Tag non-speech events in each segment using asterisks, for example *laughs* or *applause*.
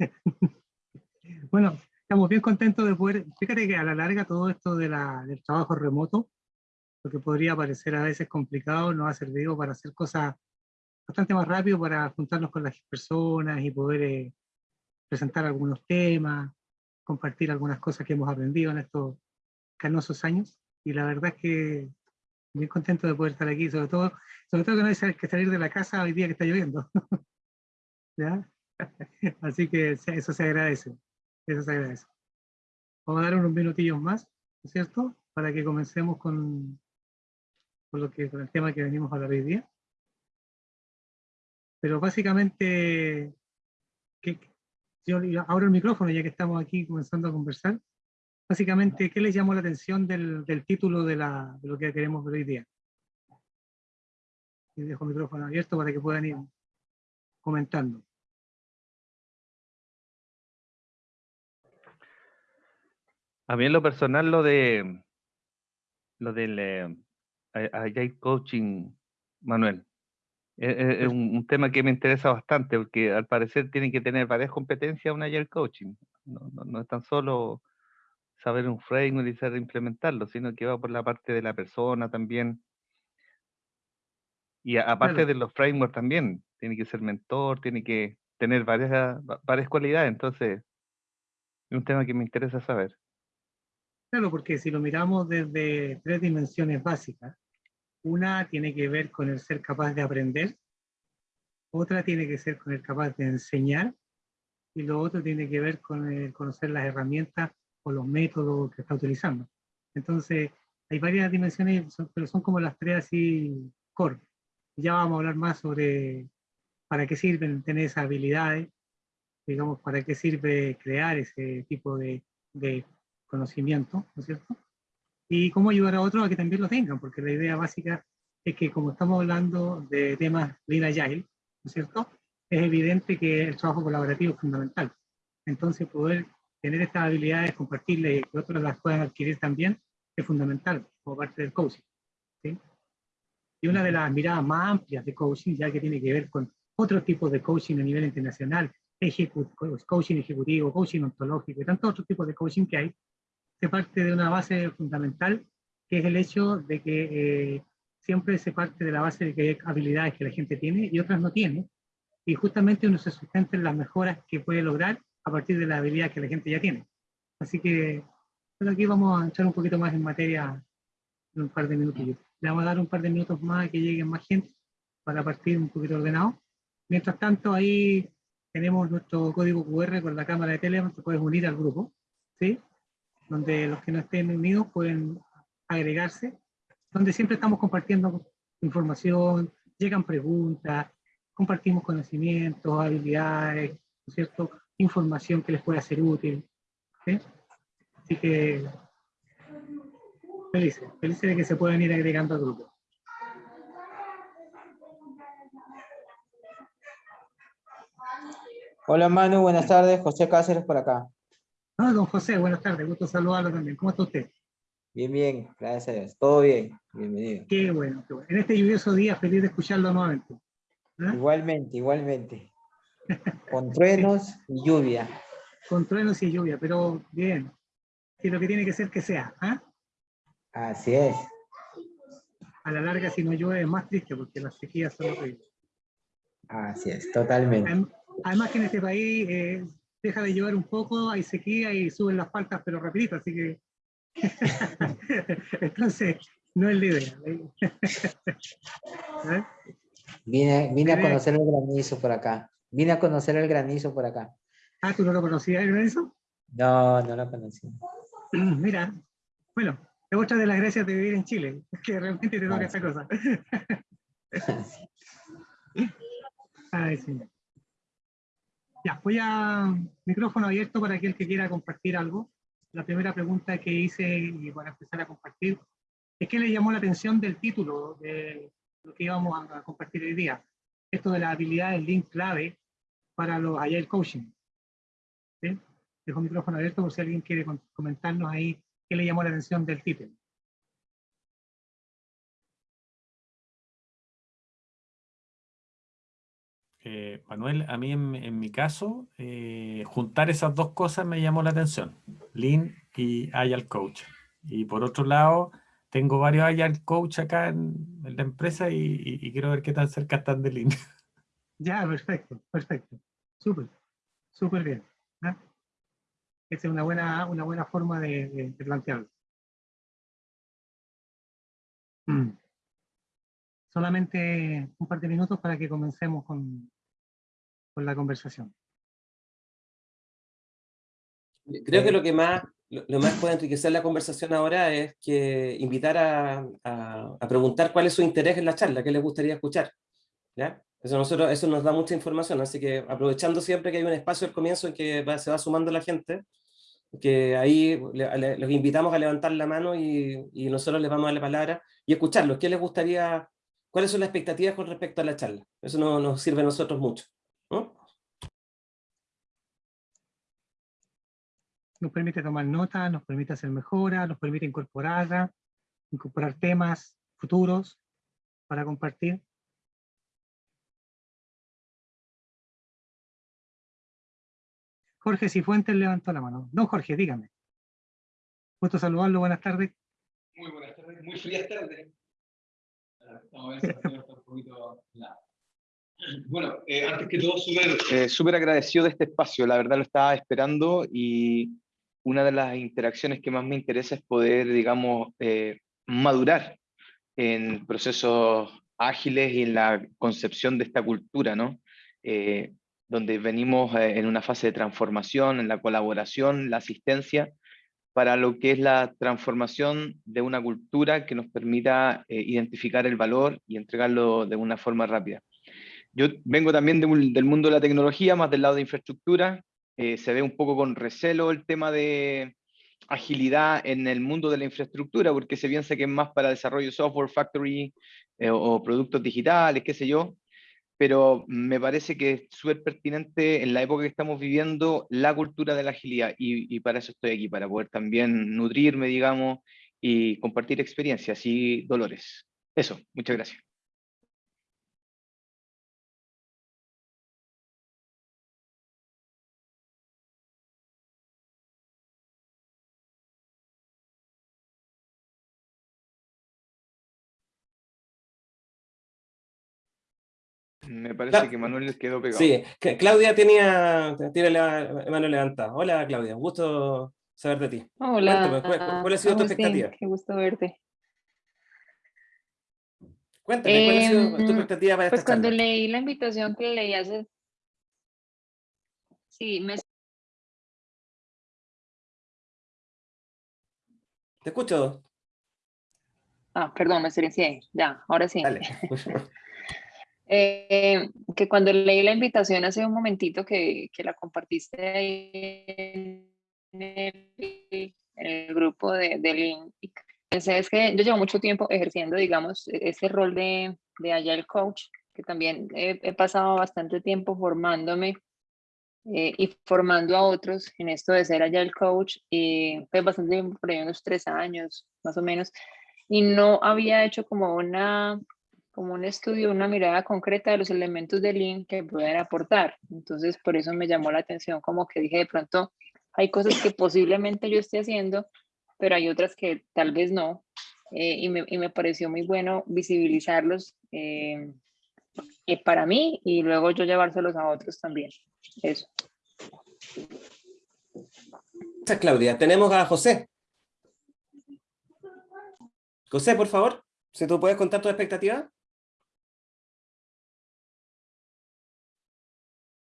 *laughs* bueno, estamos bien contentos de poder, fíjate que a la larga todo esto de la, del trabajo remoto, lo que podría parecer a veces complicado, nos ha servido para hacer cosas bastante más rápido, para juntarnos con las personas y poder eh, presentar algunos temas, compartir algunas cosas que hemos aprendido en estos canosos años. Y la verdad es que bien contento de poder estar aquí, sobre todo, sobre todo que no hay que salir de la casa hoy día que está lloviendo. *laughs* ¿Ya? *laughs* Así que eso se agradece, eso se agradece. Vamos a dar unos minutillos más, ¿no es cierto? Para que comencemos con, con, lo que, con el tema que venimos a hablar hoy día. Pero básicamente, que, yo abro el micrófono ya que estamos aquí comenzando a conversar. Básicamente, ¿qué les llamó la atención del, del título de, la, de, lo que queremos ver hoy día? Y dejo el micrófono abierto para que puedan ir comentando. A mí en lo personal lo de lo del eh, Agile Coaching, Manuel, es, un, un, tema que me interesa bastante porque al parecer tiene que tener varias competencias un Agile Coaching. No, no, no es tan solo saber un framework y saber implementarlo, sino que va por la parte de la persona también. Y a, aparte Claro. de los frameworks también, tiene que ser mentor, tiene que tener varias, va- varias cualidades, entonces es un tema que me interesa saber. Claro, porque si lo miramos desde tres dimensiones básicas, una tiene que ver con el ser capaz de aprender, otra tiene que ser con el capaz de enseñar, y lo otro tiene que ver con el conocer las herramientas o los métodos que está utilizando. Entonces, hay varias dimensiones, pero son como las tres así core. Ya vamos a hablar más sobre para qué sirven tener esas habilidades, digamos, para qué sirve crear ese tipo de, de conocimiento, ¿no es cierto? Y cómo ayudar a otros a que también lo tengan, porque la idea básica es que como estamos hablando de temas Lean Agile, ¿no es cierto? Es evidente que el trabajo colaborativo es fundamental. Entonces poder tener estas habilidades, compartirlas y que otros las puedan adquirir también, es fundamental como parte del coaching. ¿sí? Y una de las miradas más amplias de coaching, ya que tiene que ver con otros tipos de coaching a nivel internacional, ejecu- coaching ejecutivo, coaching ontológico y tantos otros tipos de coaching que hay, se parte de una base fundamental, que es el hecho de que eh, siempre se parte de la base de que hay habilidades que la gente tiene y otras no tiene, y justamente uno se sustenta en las mejoras que puede lograr a partir de la habilidad que la gente ya tiene. Así que bueno, aquí vamos a entrar un poquito más en materia en un par de minutillos. Le vamos a dar un par de minutos más a que lleguen más gente para partir un poquito ordenado. Mientras tanto, ahí tenemos nuestro código QR con la cámara de Telegram, te puedes unir al grupo, ¿sí? Donde los que no estén unidos pueden agregarse, donde siempre estamos compartiendo información, llegan preguntas, compartimos conocimientos, habilidades, ¿no cierto? Información que les pueda ser útil, ¿sí? Así que felices, felices de que se puedan ir agregando al grupo. Hola Manu, buenas tardes. José Cáceres por acá. Ah, don José, buenas tardes, gusto saludarlo también. ¿Cómo está usted? Bien, bien, gracias a Dios. Todo bien, bienvenido. Qué bueno, qué bueno. En este lluvioso día, feliz de escucharlo nuevamente. ¿Ah? Igualmente, igualmente. Con truenos y lluvia. Con truenos y lluvia, pero bien. Si lo que tiene que ser que sea. ¿ah? Así es. A la larga, si no llueve, es más triste porque las sequías son horribles. Así es, totalmente. Adem- Además que en este país eh, deja de llover un poco, hay sequía y suben las faltas, pero rapidito, así que... *laughs* Entonces, no es la idea. ¿Eh? Vine, vine a conocer el granizo por acá. Vine a conocer el granizo por acá. Ah, ¿tú no lo conocías, eso? No, no lo conocí. *clears throat* Mira, bueno, es otra de las gracias de vivir en Chile, *laughs* que realmente te toca Ah, esta sí. cosa. *laughs* Ay, sí. Ya, voy a micrófono abierto para aquel que quiera compartir algo. La primera pregunta que hice y para empezar a compartir es qué le llamó la atención del título de lo que íbamos a compartir hoy día. Esto de las habilidades link clave para los Agile Coaching. ¿Sí? Dejo el micrófono abierto por si alguien quiere comentarnos ahí qué le llamó la atención del título. Eh, Manuel, a mí en, mi caso, eh, juntar esas dos cosas me llamó la atención, Lean y Agile Coach. Y por otro lado, tengo varios Agile Coach acá en, la empresa y, quiero ver qué tan cerca están de Lean. *laughs* Ya, perfecto, perfecto. Súper, súper bien. Esa es una buena, una buena forma de plantearlo. Mm. Solamente un par de minutos para que comencemos con, con la conversación. Creo que lo que más, lo, lo más puede enriquecer la conversación ahora es que invitar a, a- a preguntar cuál es su interés en la charla, qué les gustaría escuchar. ¿ya? Eso, nosotros, eso nos da mucha información, así que aprovechando siempre que hay un espacio al comienzo en que va- se va sumando la gente, que ahí le- le- los invitamos a levantar la mano y, y nosotros les vamos a dar la palabra y escucharlos. ¿Qué les gustaría, cuáles son las expectativas con respecto a la charla? Eso no- nos sirve a nosotros mucho. ¿no? Nos permite tomar notas, nos permite hacer mejoras, nos permite incorporarla, incorporar temas futuros para compartir. Jorge Cifuentes levantó la mano. Don Jorge, dígame. Gusto saludarlo, buenas tardes. Muy buenas tardes, muy frías tardes. Vamos a ver si la señal está un poquito helada. Bueno, eh, antes que todo, súper eh, súper agradecido de este espacio. La verdad lo estaba esperando y una de las interacciones que más me interesa es poder, digamos, eh, madurar en procesos ágiles y en la concepción de esta cultura, ¿no? Eh, donde venimos eh, en una fase de transformación, en la colaboración, la asistencia, para lo que es la transformación de una cultura que nos permita identificar el valor y entregarlo de una forma rápida. Yo vengo también del mundo de la tecnología, más del lado de infraestructura. Eh, se ve un poco con recelo el tema de agilidad en el mundo de la infraestructura, porque se piensa que es más para desarrollo de software, factory eh, o productos digitales, qué sé yo, pero me parece que es súper pertinente en la época que estamos viviendo la cultura de la agilidad y para eso estoy aquí, para poder también nutrirme, digamos, y compartir experiencias y dolores. Eso, muchas gracias. Me parece Cla- que Manuel quedó pegado. Sí, que Claudia tenía, tiene la mano levantada. Hola Claudia, un gusto saber de ti. Hola, Cuéntame, ¿cuál- cuál ha sido tu Agustín, expectativa? Qué gusto verte. Cuéntame, ¿cuál ha sido tu Em, expectativa para Pues esta cuando charla? leí la invitación que leí hace... Sí, me... Te escucho. Ah, perdón, me silencié. Ya, ahora sí. Dale. *laughs* Eh, que cuando leí la invitación hace un momentito que, que la compartiste ahí en el, en el grupo de, de pensé es que yo llevo mucho tiempo ejerciendo, digamos, e- ese rol de, de Agile Coach, que también he, he pasado bastante tiempo formándome eh, y formando a otros en esto de ser Agile Coach, y pues bastante tiempo, por ahí unos tres años más o menos, y no había hecho como una como un estudio, una mirada concreta de los elementos de Lean que pueden aportar. Entonces, por eso me llamó la atención, como que dije, de pronto, hay cosas que posiblemente yo esté haciendo, pero hay otras que tal vez no. eh, y, me, y me pareció muy bueno visibilizarlos eh, eh, para mí y luego yo llevárselos a otros también. Eso. Gracias, Claudia. Tenemos a José. José, por favor, si tú puedes contar tu expectativa.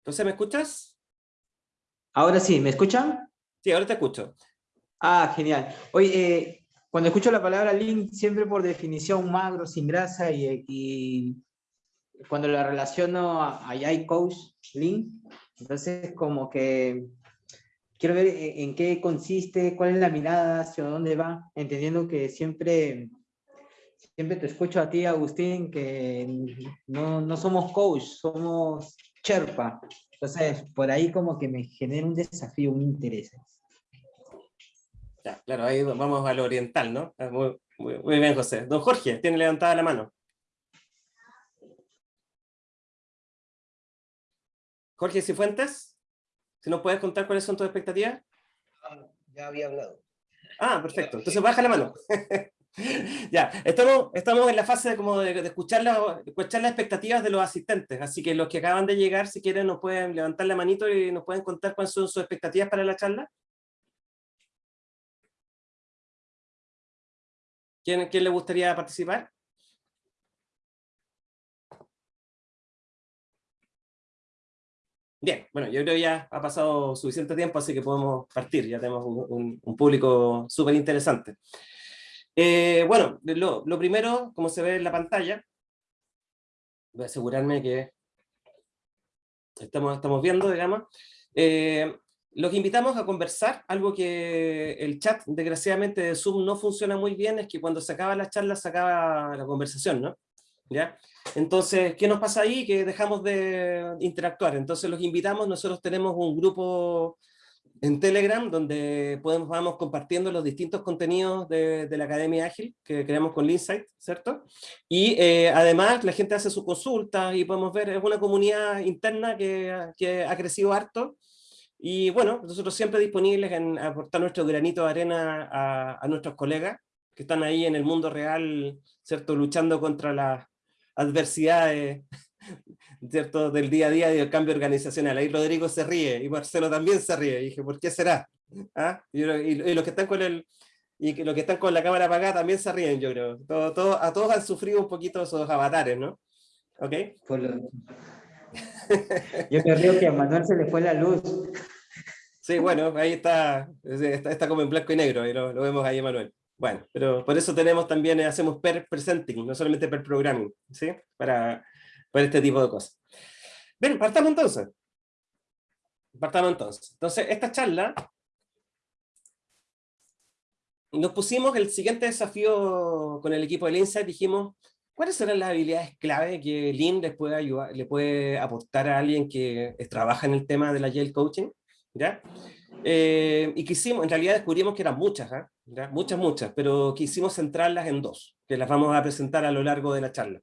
José, ¿me escuchas? Ahora sí, ¿me escuchan? Sí, ahora te escucho. Ah, genial. Oye, eh, cuando escucho la palabra lean, siempre por definición magro, sin grasa, y, y cuando la relaciono a, a Coach Lean, entonces como que quiero ver en, en qué consiste, cuál es la mirada, hacia dónde va, entendiendo que siempre, siempre te escucho a ti, Agustín, que no, no somos coach, somos Sherpa. Entonces, por ahí como que me genera un desafío, un interés. Ya, claro, ahí vamos al oriental, ¿no? Ah, Muy, muy- muy bien, José. Don Jorge, tiene levantada la mano. Jorge Cifuentes, si nos puedes contar cuáles son tus expectativas. Ya había hablado. Ah, perfecto. Entonces baja la mano. *laughs* *laughs* ya, estamos, estamos en la fase de, como de, escuchar, la, escuchar las expectativas de los asistentes, así que los que acaban de llegar, si quieren, nos pueden levantar la manito y nos pueden contar cuáles son sus expectativas para la charla. ¿Quién, quién le gustaría participar? Bien, bueno, yo creo que ya ha pasado suficiente tiempo, así que podemos partir, ya tenemos un, público súper interesante. Eh, bueno, lo, primero, como se ve en la pantalla, voy a asegurarme que estamos, estamos viendo, digamos, eh, los invitamos a conversar, algo que el chat, desgraciadamente, de Zoom no funciona muy bien, es que cuando se acaba la charla se acaba la conversación, ¿no? ¿Ya? Entonces, ¿qué nos pasa ahí? Que dejamos de interactuar. Entonces los invitamos, nosotros tenemos un grupo en Telegram donde podemos, vamos compartiendo los distintos contenidos de, la Academia Ágil que creamos con Linsight, ¿cierto? Y eh, además la gente hace sus consultas y podemos ver, es una comunidad interna que, que ha crecido harto. Y bueno, nosotros siempre disponibles en aportar nuestro granito de arena a, a nuestros colegas que están ahí en el mundo real, ¿cierto? Luchando contra las adversidades ¿cierto? del día a día y del cambio organizacional. Ahí Rodrigo se ríe y Marcelo también se ríe. Y dije, ¿por qué será? ¿Ah? Y, los que están con el y que los que están con la cámara apagada también se ríen, yo creo. Todo, todo, a todos han sufrido un poquito esos avatares, ¿no? ¿Ok? yo creo que a Manuel se le fue la luz. Sí, bueno, ahí está, está, como en blanco y negro, y lo, lo vemos ahí, Manuel. Bueno, pero por eso tenemos también, eh, hacemos per presenting, no solamente per programming, ¿sí? Para, para este tipo de cosas. Bien, partamos entonces. Partamos entonces. Entonces, esta charla, nos pusimos el siguiente desafío con el equipo de Insight, dijimos, ¿cuáles serán las habilidades clave que Lean les puede ayudar, le puede aportar a alguien que trabaja en el tema de la Agile Coaching? ¿Ya? Eh, y quisimos, en realidad descubrimos que eran muchas, ¿ah? muchas, muchas, pero quisimos centrarlas en dos, que las vamos a presentar a lo largo de la charla.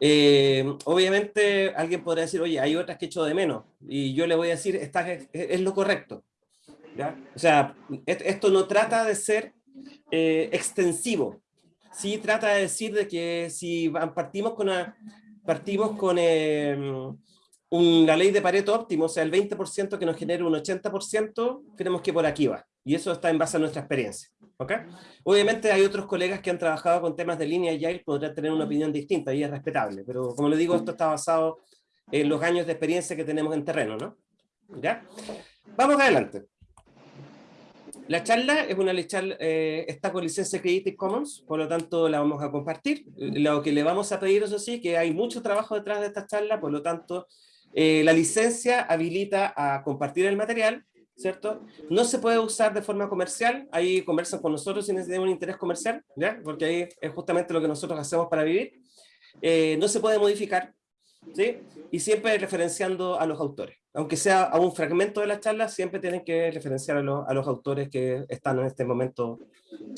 Eh, obviamente alguien podrá decir, oye, hay otras que echo de menos, y yo le voy a decir, esta es, lo correcto. O sea, esto no trata de ser eh, extensivo, sí trata de decir de que si partimos con, una, partimos con la ley de Pareto óptimo, o sea, el 20% que nos genera un 80%, creemos que por aquí va. Y eso está en base a nuestra experiencia. ¿okay? Obviamente hay otros colegas que han trabajado con temas de línea y podrán tener una opinión distinta y es respetable. Pero como le digo, esto está basado en los años de experiencia que tenemos en terreno. ¿no? ¿Ya? Vamos adelante. La charla es una charla, eh, está con licencia Creative Commons, por lo tanto la vamos a compartir. Lo que le vamos a pedir, eso sí, que hay mucho trabajo detrás de esta charla, por lo tanto eh, la licencia habilita a compartir el material, ¿cierto? No se puede usar de forma comercial, ahí conversan con nosotros si necesitan un interés comercial, ¿ya? Porque ahí es justamente lo que nosotros hacemos para vivir. Eh, no se puede modificar, ¿sí? Y siempre referenciando a los autores. Aunque sea a un fragmento de la charla, siempre tienen que referenciar a, los autores que están en este momento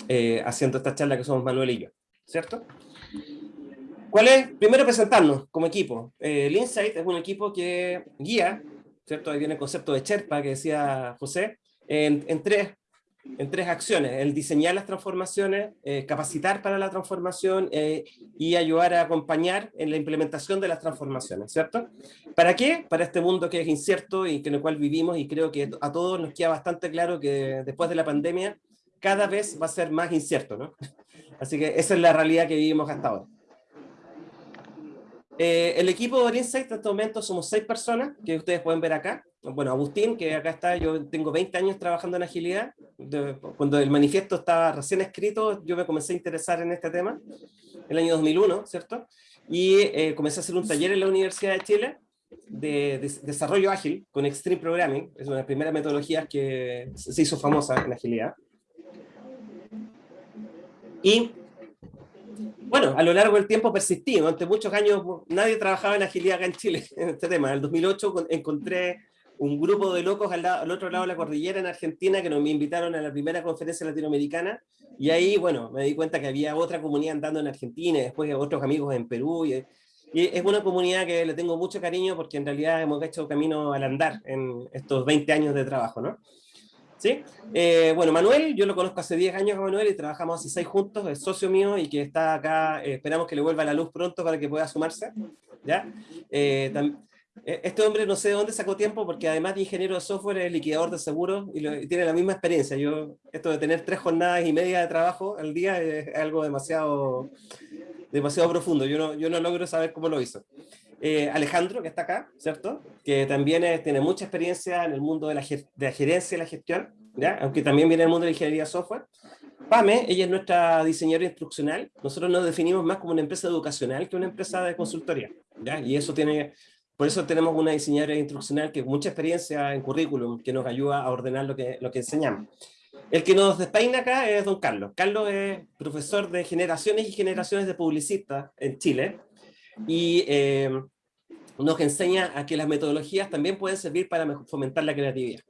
eh, haciendo esta charla, que somos Manuel y yo, ¿cierto? ¿Cuál es? Primero presentarnos como equipo. Eh, el Insight es un equipo que guía, ¿cierto? Ahí viene el concepto de Sherpa que decía José, en, tres, en tres acciones. El diseñar las transformaciones, eh, capacitar para la transformación eh, y ayudar a acompañar en la implementación de las transformaciones, ¿cierto? ¿Para qué? Para este mundo que es incierto y en el cual vivimos y creo que a todos nos queda bastante claro que después de la pandemia cada vez va a ser más incierto, ¿no? *laughs* Así que esa es la realidad que vivimos hasta ahora. Eh, el equipo de Insight en este momento somos seis personas, que ustedes pueden ver acá. Bueno, Agustín, que acá está, yo tengo 20 años trabajando en agilidad. cuando el manifiesto estaba recién escrito, yo me comencé a interesar en este tema, el año 2001, ¿cierto? Y eh, comencé a hacer un taller en la Universidad de Chile de, de, desarrollo ágil con Extreme Programming, es una de las primeras metodologías que se hizo famosa en agilidad. Y bueno, a lo largo del tiempo persistí, durante muchos años nadie trabajaba en agilidad en Chile, *laughs* en este tema. En el 2008 encontré un grupo de locos al, al, otro lado de la cordillera en Argentina que nos me invitaron a la primera conferencia latinoamericana y ahí, bueno, me di cuenta que había otra comunidad andando en Argentina y después otros amigos en Perú y, Y es una comunidad que le tengo mucho cariño porque en realidad hemos hecho camino al andar en estos 20 años de trabajo, ¿no? ¿Sí? Eh, bueno, Manuel, yo lo conozco hace 10 años a Manuel y trabajamos hace 6 juntos, es socio mío y que está acá, eh, esperamos que le vuelva la luz pronto para que pueda sumarse, ¿ya? Eh, este hombre no sé de dónde sacó tiempo porque además de ingeniero de software es liquidador de seguros y, y, tiene la misma experiencia. Yo, esto de tener tres jornadas y media de trabajo al día es algo demasiado, demasiado profundo. Yo no, yo no logro saber cómo lo hizo. Eh, Alejandro, que está acá, ¿cierto? Que también tiene mucha experiencia en el mundo de la, gerencia y la gestión, ¿ya? Aunque también viene del mundo de la ingeniería software. Pame, ella es nuestra diseñadora instruccional. Nosotros nos definimos más como una empresa educacional que una empresa de consultoría, ¿ya? Y eso tiene por eso tenemos una diseñadora instruccional que mucha experiencia en currículum, que nos ayuda a ordenar lo que, lo que enseñamos. El que nos despeina acá es don Carlos. Carlos es profesor de generaciones y generaciones de publicistas en Chile y eh, nos enseña a que las metodologías también pueden servir para fomentar la creatividad.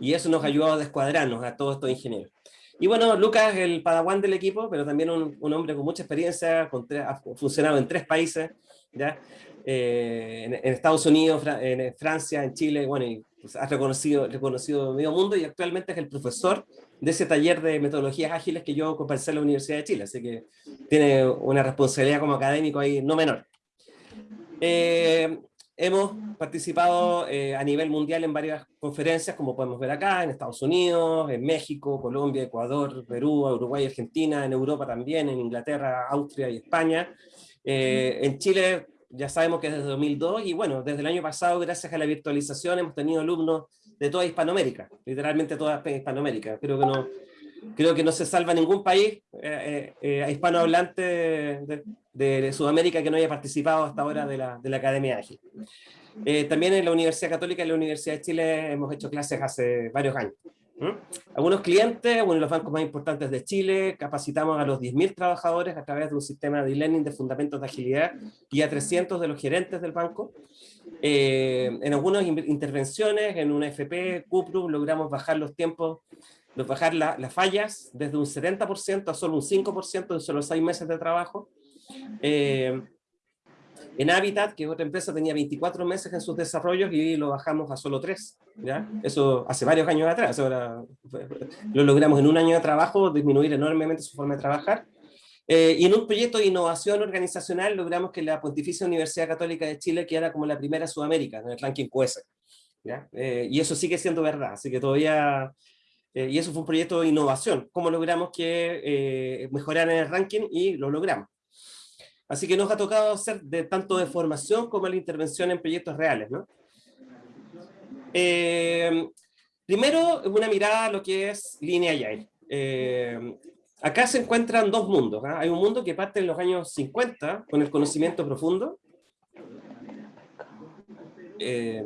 Y eso nos ayuda a descuadrarnos a todos estos ingenieros. Y bueno, Lucas el padawan del equipo, pero también un, hombre con mucha experiencia, con ha funcionado en tres países, ¿ya? Eh, en, Estados Unidos, en Francia, en Chile, bueno, y pues, ha reconocido, reconocido medio mundo y actualmente es el profesor de ese taller de metodologías ágiles que yo compartí en la Universidad de Chile, así que tiene una responsabilidad como académico ahí no menor. Eh, hemos participado eh, a nivel mundial en varias conferencias, como podemos ver acá, en Estados Unidos, en México, Colombia, Ecuador, Perú, Uruguay, Argentina, en Europa también, en Inglaterra, Austria y España. en Chile ya sabemos que es desde 2002 y bueno, desde el año pasado, gracias a la virtualización, hemos tenido alumnos de toda Hispanoamérica, literalmente toda Hispanoamérica. Creo que no, creo que no se salva ningún país eh, eh, eh hispanohablante de, de, Sudamérica que no haya participado hasta ahora de la, de la Academia Ágil. Eh, también en la Universidad Católica y la Universidad de Chile hemos hecho clases hace varios años. Algunos clientes, uno de los bancos más importantes de Chile, capacitamos a los 10.000 trabajadores a través de un sistema de e-learning de fundamentos de agilidad y a 300 de los gerentes del banco. Eh, en algunas intervenciones, en una FP, CUPRU, logramos bajar los tiempos, bajar las fallas desde un 70% a solo un 5% en solo 6 meses de trabajo. Eh, en Habitat, que otra empresa tenía 24 meses en sus desarrollos y lo bajamos a solo 3. ¿ya? Eso hace varios años atrás. Ahora lo logramos en un año de trabajo, disminuir enormemente su forma de trabajar. Eh, y en un proyecto de innovación organizacional logramos que la Pontificia Universidad Católica de Chile quedara como la primera Sudamérica en el ranking QS. ¿ya? Eh, y eso sigue siendo verdad, así que todavía... Eh, y eso fue un proyecto de innovación, cómo logramos que mejoraran el ranking y lo logramos. Así que nos ha tocado hacer de tanto de formación como la intervención en proyectos reales. ¿no? Eh, primero, una mirada a lo que es línea Agile. Eh, acá se encuentran dos mundos. ¿ah? Hay un mundo que parte en los años 50 con el conocimiento profundo. Eh,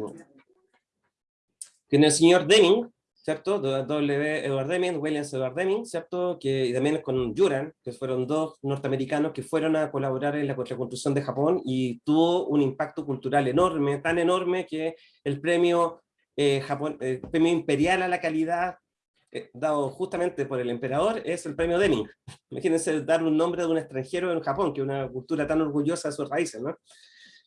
tiene el señor Deming, ¿cierto? W. Edward Deming, Williams Edward Deming, ¿cierto? Que, y también con Juran, que fueron dos norteamericanos que fueron a colaborar en la reconstrucción de Japón y tuvo un impacto cultural enorme, tan enorme que el premio, eh, Japón, el premio imperial a la calidad eh, dado justamente por el emperador es el premio Deming. *laughs* Imagínense dar un nombre de un extranjero en Japón, que es una cultura tan orgullosa de sus raíces, ¿no?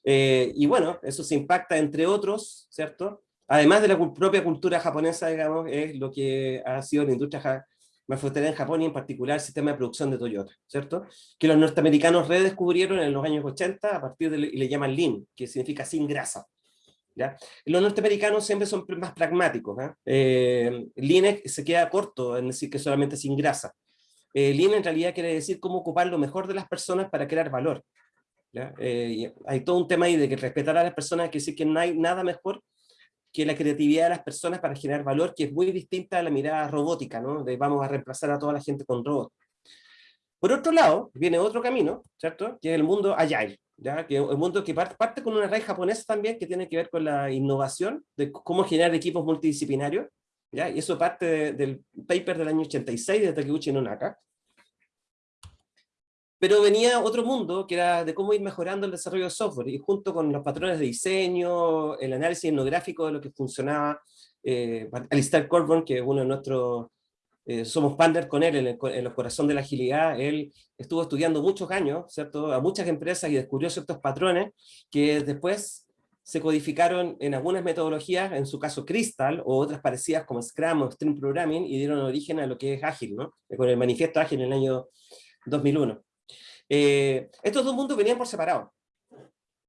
Eh, y bueno, eso se impacta entre otros, ¿cierto? Además de la propia cultura japonesa, digamos, es lo que ha sido la industria manufacturera en Japón y en particular el sistema de producción de Toyota, ¿cierto? Que los norteamericanos redescubrieron en los años 80 a partir de, y le llaman Lean, que significa sin grasa. ¿ya? Los norteamericanos siempre son más pragmáticos. ¿eh? Eh, lean se queda corto en decir que solamente sin grasa. Eh, lean en realidad quiere decir cómo ocupar lo mejor de las personas para crear valor. ¿ya? Eh, hay todo un tema ahí de que respetar a las personas, que decir que no hay nada mejor que la creatividad de las personas para generar valor, que es muy distinta a la mirada robótica, ¿no? de vamos a reemplazar a toda la gente con robots. Por otro lado, viene otro camino, ¿cierto? Que es el mundo Agile, ¿ya? Que es un mundo que parte, con una raíz japonesa también, que tiene que ver con la innovación, de cómo generar equipos multidisciplinarios, ¿ya? Y eso parte del paper del año 86 de Takeuchi Nonaka, pero venía otro mundo que era de cómo ir mejorando el desarrollo de software y junto con los patrones de diseño, el análisis etnográfico de lo que funcionaba, eh, Alistair Corbin, que es uno de nuestros eh, somos partner con él en el, en el corazón de la agilidad, él estuvo estudiando muchos años, ¿cierto? A muchas empresas y descubrió ciertos patrones que después se codificaron en algunas metodologías, en su caso Crystal, o otras parecidas como Scrum o Stream Programming, y dieron origen a lo que es ágil, ¿no? Con el manifiesto ágil en el año 2001. Eh, estos dos mundos venían por separado,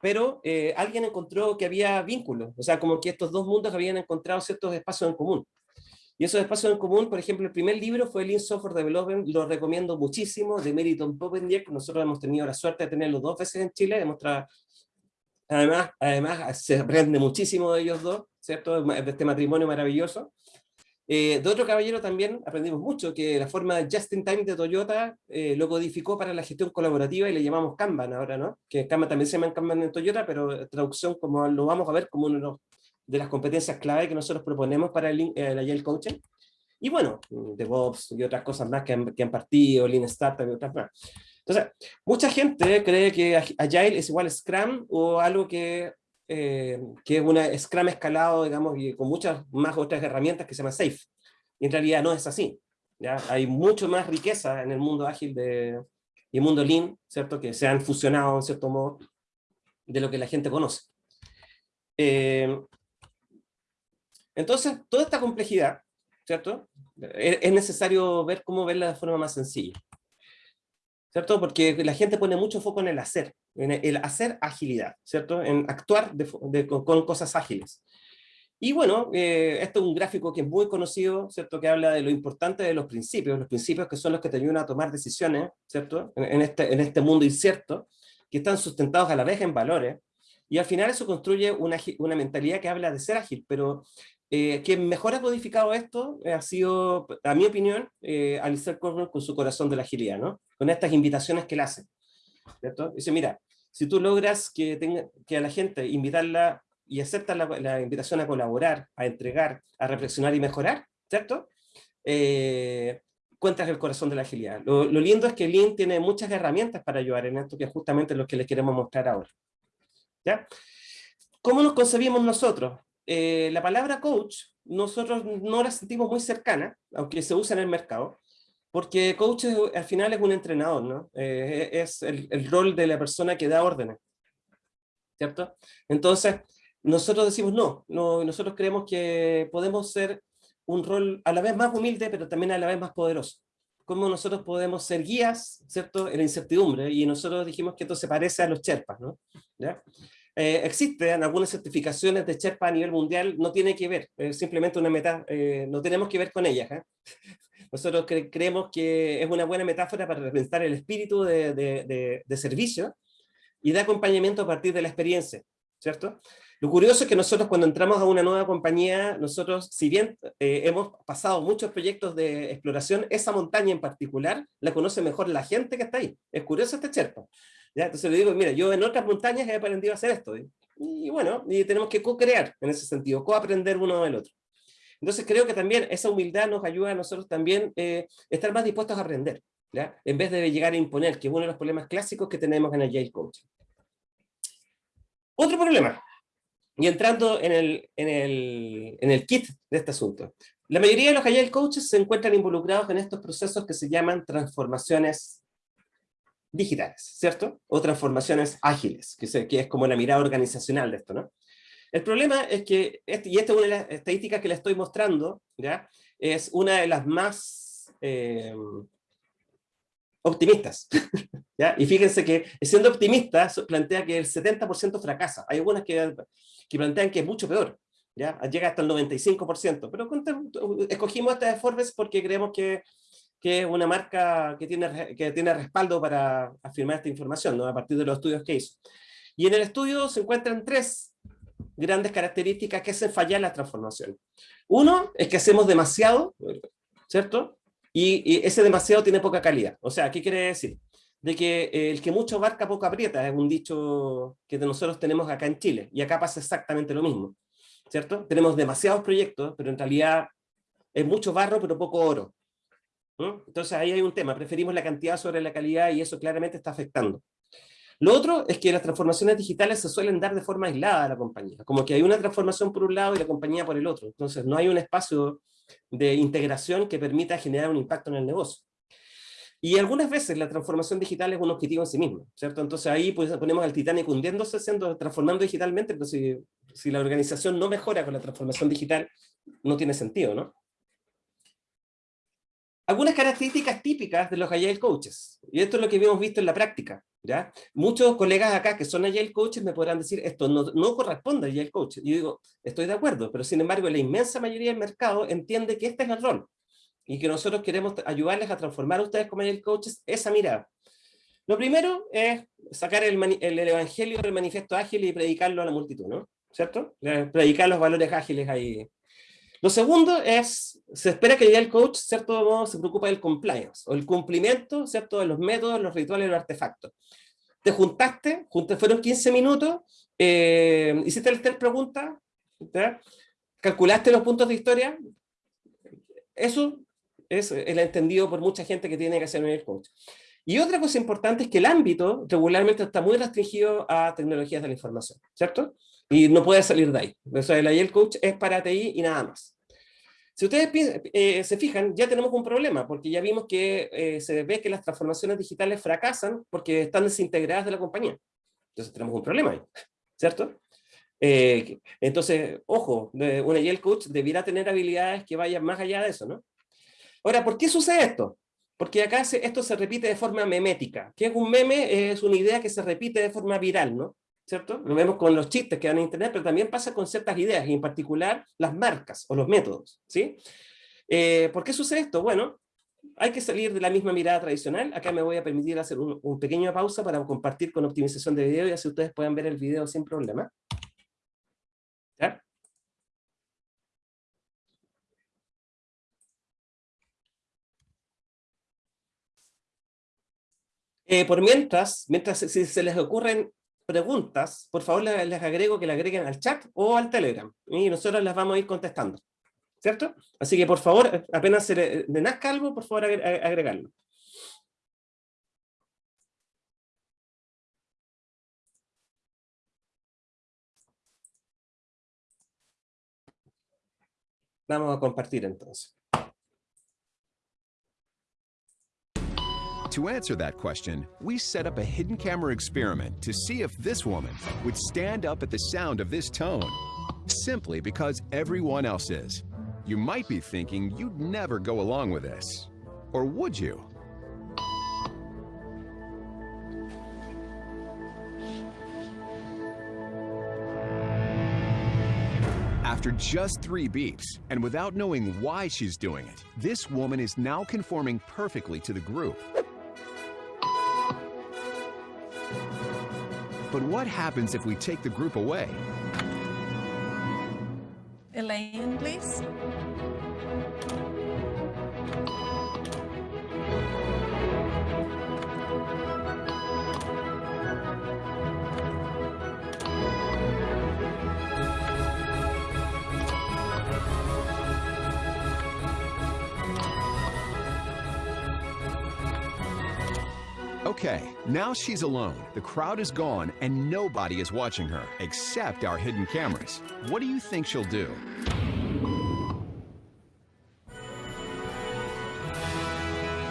pero eh, alguien encontró que había vínculos, o sea, como que estos dos mundos habían encontrado ciertos espacios en común. Y esos espacios en común, por ejemplo, el primer libro fue Lean Software Development, lo recomiendo muchísimo, de Meriton Popendieck, nosotros hemos tenido la suerte de tenerlo dos veces en Chile, hemos además, además se aprende muchísimo de ellos dos, ¿cierto? De este matrimonio maravilloso. Eh, de otro caballero también aprendimos mucho, que la forma Just in Time de Toyota eh, lo codificó para la gestión colaborativa y le llamamos Kanban ahora, ¿no? Que Kanban también se llama Kanban en Toyota, pero traducción como lo vamos a ver como uno de las competencias clave que nosotros proponemos para el, el Agile Coaching. Y bueno, DevOps y otras cosas más que han, que han partido, Lean Startup y otras más. Entonces, mucha gente cree que Agile es igual a Scrum o algo que, eh, que es una Scrum escalado, digamos, y con muchas más otras herramientas que se llama Safe. Y en realidad no es así. ¿ya? Hay mucho más riqueza en el mundo ágil de, y el mundo Lean, ¿cierto? Que se han fusionado en cierto modo de lo que la gente conoce. Eh, entonces, toda esta complejidad, ¿cierto? Es necesario ver cómo verla de forma más sencilla. ¿Cierto? Porque la gente pone mucho foco en el hacer, en el hacer agilidad, ¿cierto? En actuar de, con, con, cosas ágiles. Y bueno, eh, esto es un gráfico que es muy conocido, ¿cierto? Que habla de lo importante de los principios, los principios que son los que te ayudan a tomar decisiones, ¿cierto? En, en este, en este mundo incierto, que están sustentados a la vez en valores, y al final eso construye una, una mentalidad que habla de ser ágil, pero eh, quien mejor ha codificado esto eh, ha sido, a mi opinión, eh, Alistair con su corazón de la agilidad, ¿no? Con estas invitaciones que él hace. ¿cierto? Dice, mira, si tú logras que, tenga, que a la gente invitarla y acepta la, la, invitación a colaborar, a entregar, a reflexionar y mejorar, ¿cierto? Eh, cuentas el corazón de la agilidad. Lo, lo, lindo es que Lean tiene muchas herramientas para ayudar en esto, que es justamente lo que les queremos mostrar ahora. ¿Ya? ¿Cómo nos concebimos nosotros? Eh, la palabra coach nosotros no la sentimos muy cercana, aunque se usa en el mercado, porque coach es, al final es un entrenador, ¿no? Eh, es el, el, rol de la persona que da órdenes, ¿cierto? Entonces, nosotros decimos no, no, nosotros creemos que podemos ser un rol a la vez más humilde, pero también a la vez más poderoso. Cómo nosotros podemos ser guías, ¿cierto? En la incertidumbre, y nosotros dijimos que esto se parece a los Sherpas, ¿no? ¿Ya? Eh, existen algunas certificaciones de Sherpa a nivel mundial, no tiene que ver, es simplemente una meta, eh, no tenemos que ver con ellas. ¿eh? *laughs* Nosotros cre creemos que es una buena metáfora para representar el espíritu de, de, de, servicio y de acompañamiento a partir de la experiencia, ¿cierto? Lo curioso es que nosotros cuando entramos a una nueva compañía, nosotros, si bien eh, hemos pasado muchos proyectos de exploración, esa montaña en particular la conoce mejor la gente que está ahí. Es curioso este Sherpa. ¿Ya? Entonces le digo, mira, yo en otras montañas he aprendido a hacer esto. Y, y bueno, y tenemos que co-crear en ese sentido, co-aprender uno del otro. Entonces creo que también esa humildad nos ayuda a nosotros también eh, estar más dispuestos a aprender, ¿ya? en vez de llegar a imponer, que es uno de los problemas clásicos que tenemos en Agile Coaching. Otro problema, y entrando en el, en, el, en el kit de este asunto. La mayoría de los Agile Coaches se encuentran involucrados en estos procesos que se llaman transformaciones digitales, ¿cierto? O transformaciones ágiles, que, se, que es como la mirada organizacional de esto, ¿no? El problema es que, este, y esta es una de las estadísticas que le estoy mostrando, ¿ya? Es una de las más eh, optimistas, *laughs* ¿ya? Y fíjense que siendo optimista plantea que el 70% fracasa. Hay algunas que, que plantean que es mucho peor, ¿ya? Llega hasta el 95%, pero escogimos esta de Forbes porque creemos que que es una marca que tiene, que tiene respaldo para afirmar esta información, ¿no? a partir de los estudios que hizo. Y en el estudio se encuentran tres grandes características que hacen fallar la transformación. Uno es que hacemos demasiado, ¿cierto? Y, y ese demasiado tiene poca calidad. O sea, ¿qué quiere decir? De que el que mucho abarca poco aprieta, es un dicho que nosotros tenemos acá en Chile, y acá pasa exactamente lo mismo, ¿cierto? Tenemos demasiados proyectos, pero en realidad es mucho barro, pero poco oro. Entonces ahí hay un tema, preferimos la cantidad sobre la calidad y eso claramente está afectando. Lo otro es que las transformaciones digitales se suelen dar de forma aislada a la compañía, como que hay una transformación por un lado y la compañía por el otro, entonces no hay un espacio de integración que permita generar un impacto en el negocio. Y algunas veces la transformación digital es un objetivo en sí mismo, ¿cierto? Entonces ahí pues, ponemos al Titanic hundiéndose, siendo, transformando digitalmente, pero si, si la organización no mejora con la transformación digital, no tiene sentido, ¿no? Algunas características típicas de los Agile Coaches, y esto es lo que hemos visto en la práctica, ¿ya? Muchos colegas acá que son Agile Coaches me podrán decir, esto no, no corresponde a Agile Coach. Y yo digo, estoy de acuerdo, pero sin embargo la inmensa mayoría del mercado entiende que este es el rol, y que nosotros queremos ayudarles a transformar a ustedes como Agile Coaches esa mirada. Lo primero es sacar el, el, evangelio del manifiesto ágil y predicarlo a la multitud, ¿no? ¿Cierto? Predicar los valores ágiles ahí lo segundo es, se espera que el coach, cierto modo, se preocupa del compliance, o el cumplimiento, cierto, de los métodos, los rituales, los artefactos. Te juntaste, fueron 15 minutos, eh, hiciste las tres preguntas, calculaste los puntos de historia, eso es el entendido por mucha gente que tiene que hacer el coach. Y otra cosa importante es que el ámbito regularmente está muy restringido a tecnologías de la información, ¿cierto? Y no puede salir de ahí. O sea, el Agile Coach es para TI y nada más. Si ustedes eh, se fijan, ya tenemos un problema, porque ya vimos que eh, se ve que las transformaciones digitales fracasan porque están desintegradas de la compañía. Entonces tenemos un problema ahí, ¿cierto? Eh, entonces, ojo, un Agile Coach debiera tener habilidades que vayan más allá de eso, ¿no? Ahora, ¿por qué sucede esto? Porque acá esto se repite de forma memética. ¿Qué es un meme? Es una idea que se repite de forma viral, ¿no? ¿Cierto? Lo vemos con los chistes que dan en internet, pero también pasa con ciertas ideas, y en particular las marcas o los métodos, ¿sí? Eh, ¿Por qué sucede esto? Bueno, hay que salir de la misma mirada tradicional. Acá me voy a permitir hacer un, un pequeño pausa para compartir con optimización de video y así ustedes puedan ver el video sin problema. ¿Ya? Eh, por mientras, mientras si se les ocurren preguntas, por favor les, agrego que le agreguen al chat o al Telegram, y nosotros las vamos a ir contestando. ¿Cierto? Así que por favor, apenas se le, nazca algo, por favor agregarlo. Vamos a compartir entonces. To answer that question, we set up a hidden camera experiment to see if this woman would stand up at the sound of this tone, simply because everyone else is. You might be thinking you'd never go along with this. Or would you? After just three beeps, and without knowing why she's doing it, this woman is now conforming perfectly to the group. But what happens if we take the group away? Elaine, please. Okay, now she's alone. The crowd is gone and nobody is watching her, except our hidden cameras. What do you think she'll do?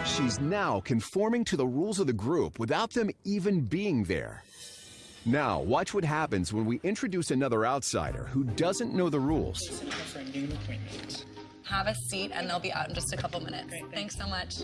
She's now conforming to the rules of the group without them even being there. Now, watch what happens when we introduce another outsider who doesn't know the rules. Have a seat and they'll be out in just a couple minutes. Great, thanks. thanks so much.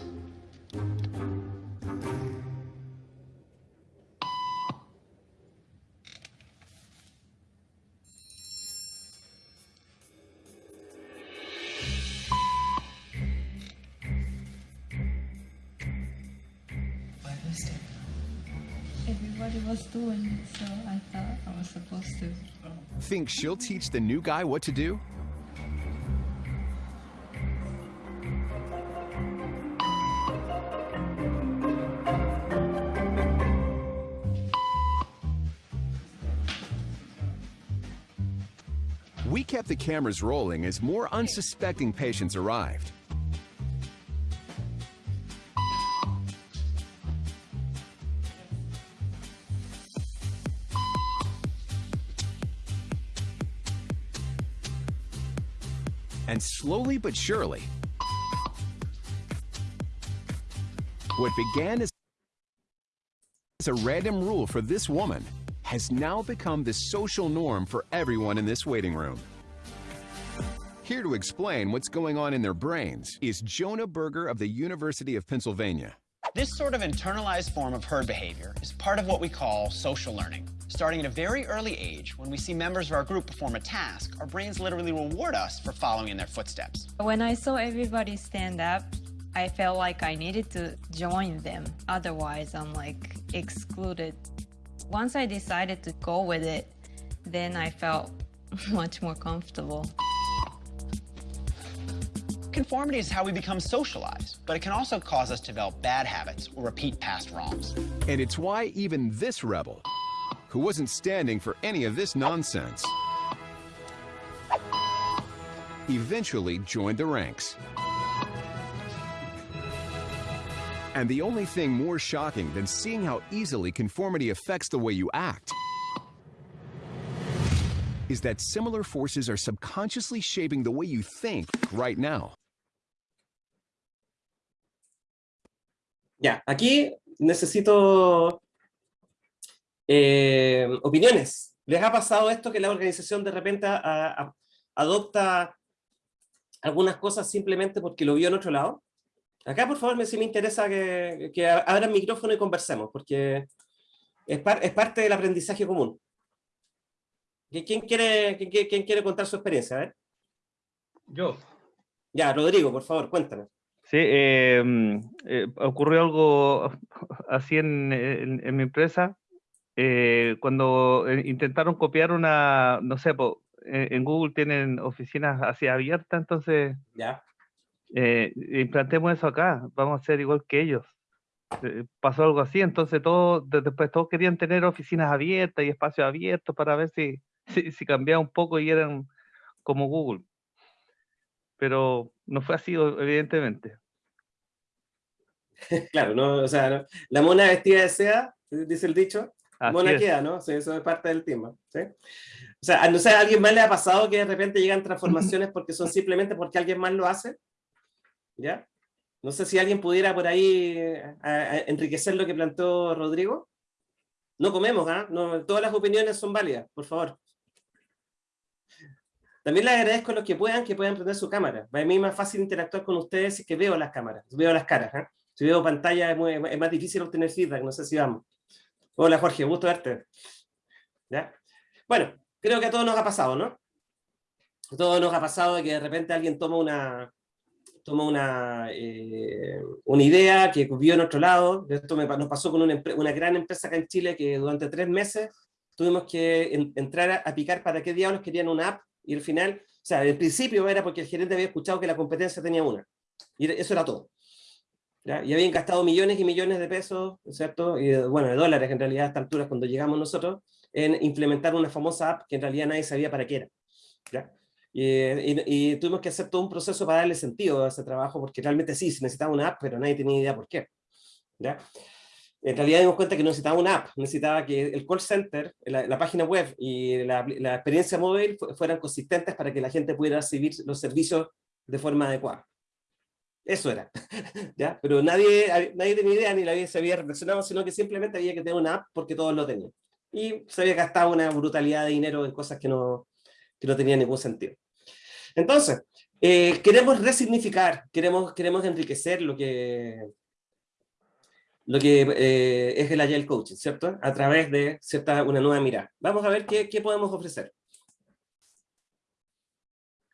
So I thought I was supposed to. Think she'll teach the new guy what to do? We kept the cameras rolling as more unsuspecting patients arrived. Slowly but surely, what began as a random rule for this woman has now become the social norm for everyone in this waiting room. Here to explain what's going on in their brains is Jonah Berger of the University of Pennsylvania. This sort of internalized form of herd behavior is part of what we call social learning. Starting at a very early age, when we see members of our group perform a task, our brains literally reward us for following in their footsteps. When I saw everybody stand up, I felt like I needed to join them. Otherwise, I'm like excluded. Once I decided to go with it, then I felt *laughs* much more comfortable. Conformity is how we become socialized, but it can also cause us to develop bad habits or repeat past wrongs. And it's why even this rebel, who wasn't standing for any of this nonsense, eventually joined the ranks. And the only thing more shocking than seeing how easily conformity affects the way you act is that similar forces are subconsciously shaping the way you think right now. Ya, aquí necesito eh, opiniones. ¿Les ha pasado esto que la organización de repente a- a- adopta algunas cosas simplemente porque lo vio en otro lado? Acá, por favor, me, sí me interesa que, que abran micrófono y conversemos, porque es, par- es parte del aprendizaje común. ¿Qui- ¿Quién quiere, quién, quién- quién quiere contar su experiencia? A ver. Yo. Ya, Rodrigo, por favor, cuéntame. Sí, eh, eh, ocurrió algo *laughs* así en, en- en mi empresa, eh, cuando eh, intentaron copiar una, no sé, po, eh, en Google tienen oficinas así abiertas, entonces Ya. eh, implantemos eso acá, vamos a ser igual que ellos. Pasó algo así, entonces todos, de- después todos querían tener oficinas abiertas y espacios abiertos para ver si, *laughs* si, si cambiaba un poco y eran como Google. Pero no fue así, evidentemente. *laughs* Claro, no, o sea, no- la mona vestida de seda, dice el dicho, Así mona es. queda, ¿no? Sí, eso es parte del tema. ¿sí? O sea, no sé, ¿a alguien más le ha pasado que de repente llegan transformaciones *laughs* porque son simplemente porque alguien más lo hace? ¿Ya? No sé si alguien pudiera por ahí eh, a- a enriquecer lo que planteó Rodrigo. No comemos, ¿ah? No, todas las opiniones son válidas, por favor. También les agradezco a los que puedan, que puedan prender su cámara. Para mí es más fácil interactuar con ustedes si es que veo las cámaras, veo las caras. ¿ah? Si veo pantalla es, muy- es más difícil obtener feedback, no sé si vamos. Hola Jorge, gusto verte. ¿Ya? Bueno, creo que a todos nos ha pasado, ¿no? A todos nos ha pasado de que de repente alguien toma una, toma una, eh, una idea que vio en otro lado. Esto me nos pasó con una, una gran empresa acá en Chile que durante tres meses tuvimos que en- entrar a, a picar para qué diablos querían una app y al final, o sea, el principio era porque el gerente había escuchado que la competencia tenía una. Y eso era todo. ¿ya? Y habían gastado millones y millones de pesos, ¿cierto? Y bueno, de dólares en realidad a esta altura cuando llegamos nosotros, en implementar una famosa app que en realidad nadie sabía para qué era. ¿ya? Y, y- y tuvimos que hacer todo un proceso para darle sentido a ese trabajo, porque realmente sí, se necesitaba una app, pero nadie tenía idea por qué. ¿ya? En realidad dimos cuenta que no necesitaba una app, necesitaba que el call center, la, la página web y la, la experiencia móvil fu- fueran consistentes para que la gente pudiera recibir los servicios de forma adecuada. Eso era. *laughs* ¿ya? Pero nadie, nadie tenía idea ni la se había reflexionado, sino que simplemente había que tener una app porque todos lo tenían. Y se había gastado una brutalidad de dinero en cosas que no, que no tenían ningún sentido. Entonces, eh, queremos resignificar, queremos, queremos enriquecer lo que, lo que eh, es el Agile Coaching, ¿cierto? A través de cierta, una nueva mirada. Vamos a ver qué, qué podemos ofrecer.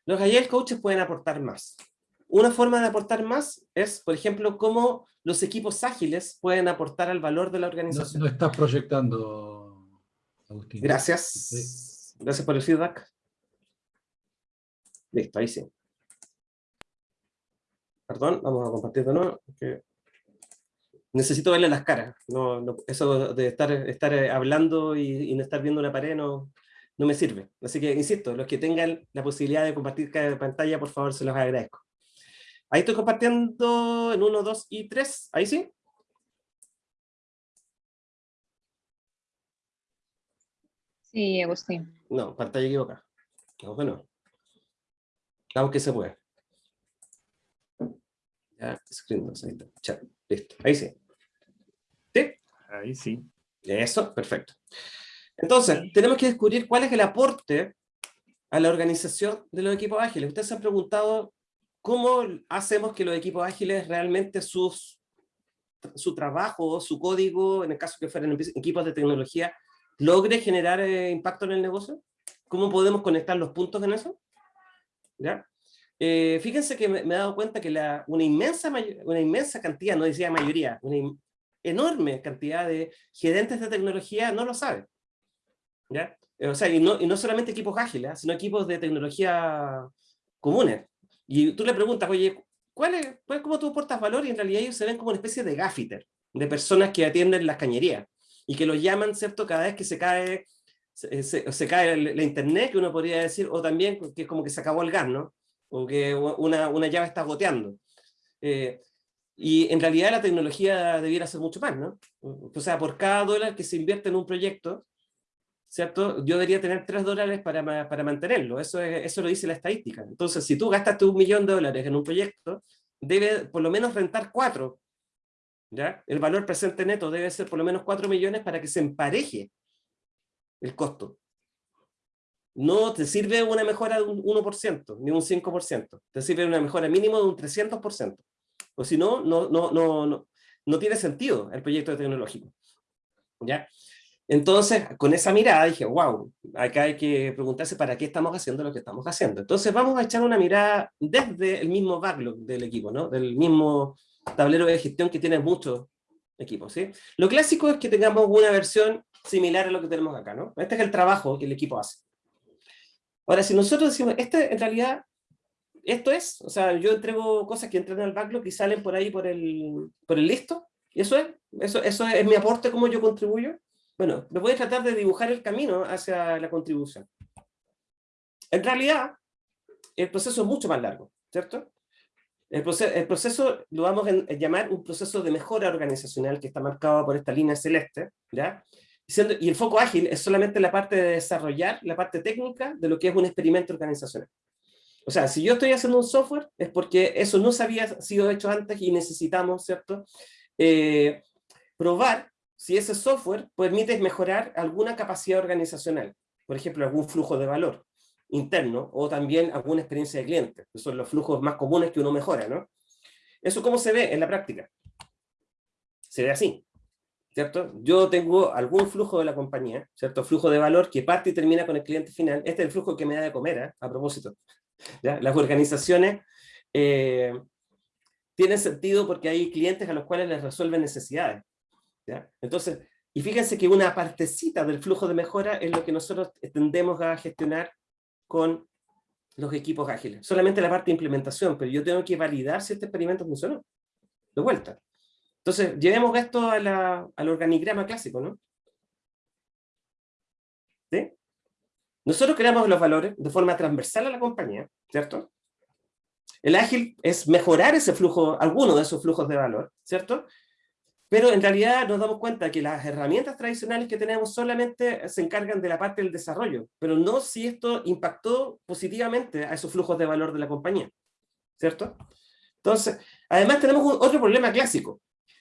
Los Agile Coaches pueden aportar más. Una forma de aportar más es, por ejemplo, cómo los equipos ágiles pueden aportar al valor de la organización. no estás proyectando, Agustín. Gracias. Gracias por el feedback. Listo, ahí sí. Perdón, vamos a compartir de nuevo. porque Necesito verle las caras. No, no- eso de estar, estar eh, hablando y, y no estar viendo una pared no, no me sirve. Así que, insisto, los que tengan la posibilidad de compartir cada pantalla, por favor, se los agradezco. Ahí estoy compartiendo en 1, 2 y 3. Ahí sí. Sí, Agustín. No, pantalla equivocada. No, bueno. aunque se pueda. Ya, screen, ahí está. Chat, listo, ahí sí. Ahí sí. Eso, perfecto. Entonces, tenemos que descubrir cuál es el aporte a la organización de los equipos ágiles. Ustedes se han preguntado cómo hacemos que los equipos ágiles realmente sus, su trabajo, su código, en el caso que fueran equipos de tecnología, logre generar eh, impacto en el negocio. ¿Cómo podemos conectar los puntos en eso? ¿Ya? Eh, fíjense que me, he dado cuenta que la, una, inmensa una inmensa cantidad, no decía mayoría, una enorme cantidad de gerentes de tecnología no lo saben. ¿ya? O sea, y no, y no solamente equipos ágiles, ¿ah? sino equipos de tecnología comunes. Y tú le preguntas, oye, ¿cuál es, ¿cómo tú aportas valor? Y en realidad ellos se ven como una especie de gaffiter, de personas que atienden las cañerías, y que los llaman, ¿cierto? Cada vez que se cae, se, se, cae la internet, que uno podría decir, o también que es como que se acabó el gas, ¿no? O que una, una llave está goteando. Eh, y en realidad la tecnología debiera ser mucho más, ¿no? O sea, por cada dólar que se invierte en un proyecto, ¿cierto? Yo debería tener 3 dólares para, para mantenerlo, eso, es, eso lo dice la estadística. Entonces, si tú gastaste un millón de dólares en un proyecto, debe por lo menos rentar 4, ¿ya? El valor presente neto debe ser por lo menos 4 millones para que se empareje el costo. No te sirve una mejora de un 1%, ni un 5%, te sirve una mejora mínimo de un 300%. O si no, no, no, no, no, tiene sentido el proyecto tecnológico. ¿Ya? Entonces, con esa mirada dije, wow, acá hay que preguntarse para qué estamos haciendo lo que estamos haciendo. Entonces vamos a echar una mirada desde el mismo backlog del equipo, ¿no? Del mismo tablero de gestión que tiene muchos equipos. Lo clásico es que tengamos una versión similar a lo que tenemos acá, ¿no? Este es el trabajo que el equipo hace. Ahora, si nosotros decimos, este en realidad, esto es, o sea, yo entrego cosas que entran al backlog y salen por ahí por el, por el listo, y eso es, eso, eso es mi aporte, cómo yo contribuyo, bueno, me voy a tratar de dibujar el camino hacia la contribución. En realidad, el proceso es mucho más largo, ¿cierto? El proceso, el proceso lo vamos a llamar un proceso de mejora organizacional que está marcado por esta línea celeste, ¿ya? Y el foco ágil es solamente la parte de desarrollar, la parte técnica de lo que es un experimento organizacional. O sea, si yo estoy haciendo un software, es porque eso no se había sido hecho antes y necesitamos, ¿cierto? Eh, probar si ese software permite mejorar alguna capacidad organizacional, por ejemplo, algún flujo de valor interno, o también alguna experiencia de cliente, que son los flujos más comunes que uno mejora, ¿no? ¿Eso cómo se ve en la práctica? Se ve así, ¿cierto? Yo tengo algún flujo de la compañía, ¿cierto? Flujo de valor que parte y termina con el cliente final. Este es el flujo que me da de comer, ¿eh? a propósito. ¿Ya? Las organizaciones eh, tienen sentido porque hay clientes a los cuales les resuelven necesidades. Entonces, y fíjense que una partecita del flujo de mejora es lo que nosotros tendemos a gestionar con los equipos ágiles. Solamente la parte de implementación, pero yo tengo que validar si este experimento funcionó. De vuelta. Entonces, llevemos esto a la, al organigrama clásico, ¿no? ¿Sí? Nosotros creamos los valores de forma transversal a la compañía, ¿cierto? El ágil es mejorar ese flujo, alguno de esos flujos de valor, ¿cierto? Pero en realidad nos damos cuenta que las herramientas tradicionales que tenemos solamente se encargan de la parte del desarrollo, pero no si esto impactó positivamente a esos flujos de valor de la compañía. ¿Cierto? Entonces, además tenemos otro problema clásico,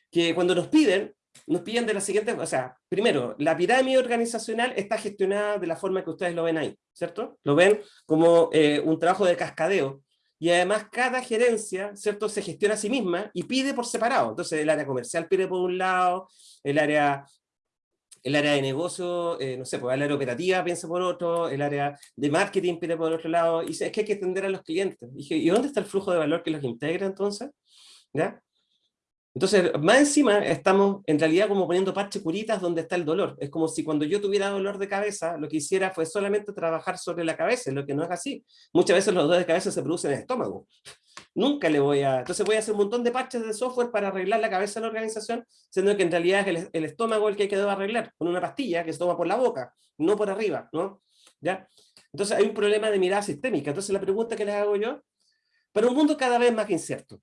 que cuando nos piden, nos piden de la siguiente, o sea, primero, la pirámide organizacional está gestionada de la forma que ustedes lo ven ahí, ¿cierto? Lo ven como eh, un trabajo de cascadeo, y además cada gerencia, ¿cierto?, se gestiona a sí misma y pide por separado. Entonces el área comercial pide por un lado, el área, el área de negocio, eh, no sé, pues el área operativa piensa por otro, el área de marketing pide por otro lado, y es que hay que atender a los clientes. Y dije, ¿y dónde está el flujo de valor que los integra entonces? ¿Ya? Entonces, más encima, estamos en realidad como poniendo parches curitas donde está el dolor. Es como si cuando yo tuviera dolor de cabeza, lo que hiciera fue solamente trabajar sobre la cabeza, lo que no es así. Muchas veces los dolores de cabeza se producen en el estómago. Nunca le voy a... Entonces voy a hacer un montón de parches de software para arreglar la cabeza de la organización, siendo que en realidad es el, estómago el que hay que arreglar, con una pastilla que se toma por la boca, no por arriba, ¿no? ¿Ya? Entonces hay un problema de mirada sistémica. Entonces la pregunta que les hago yo, para un mundo cada vez más incierto,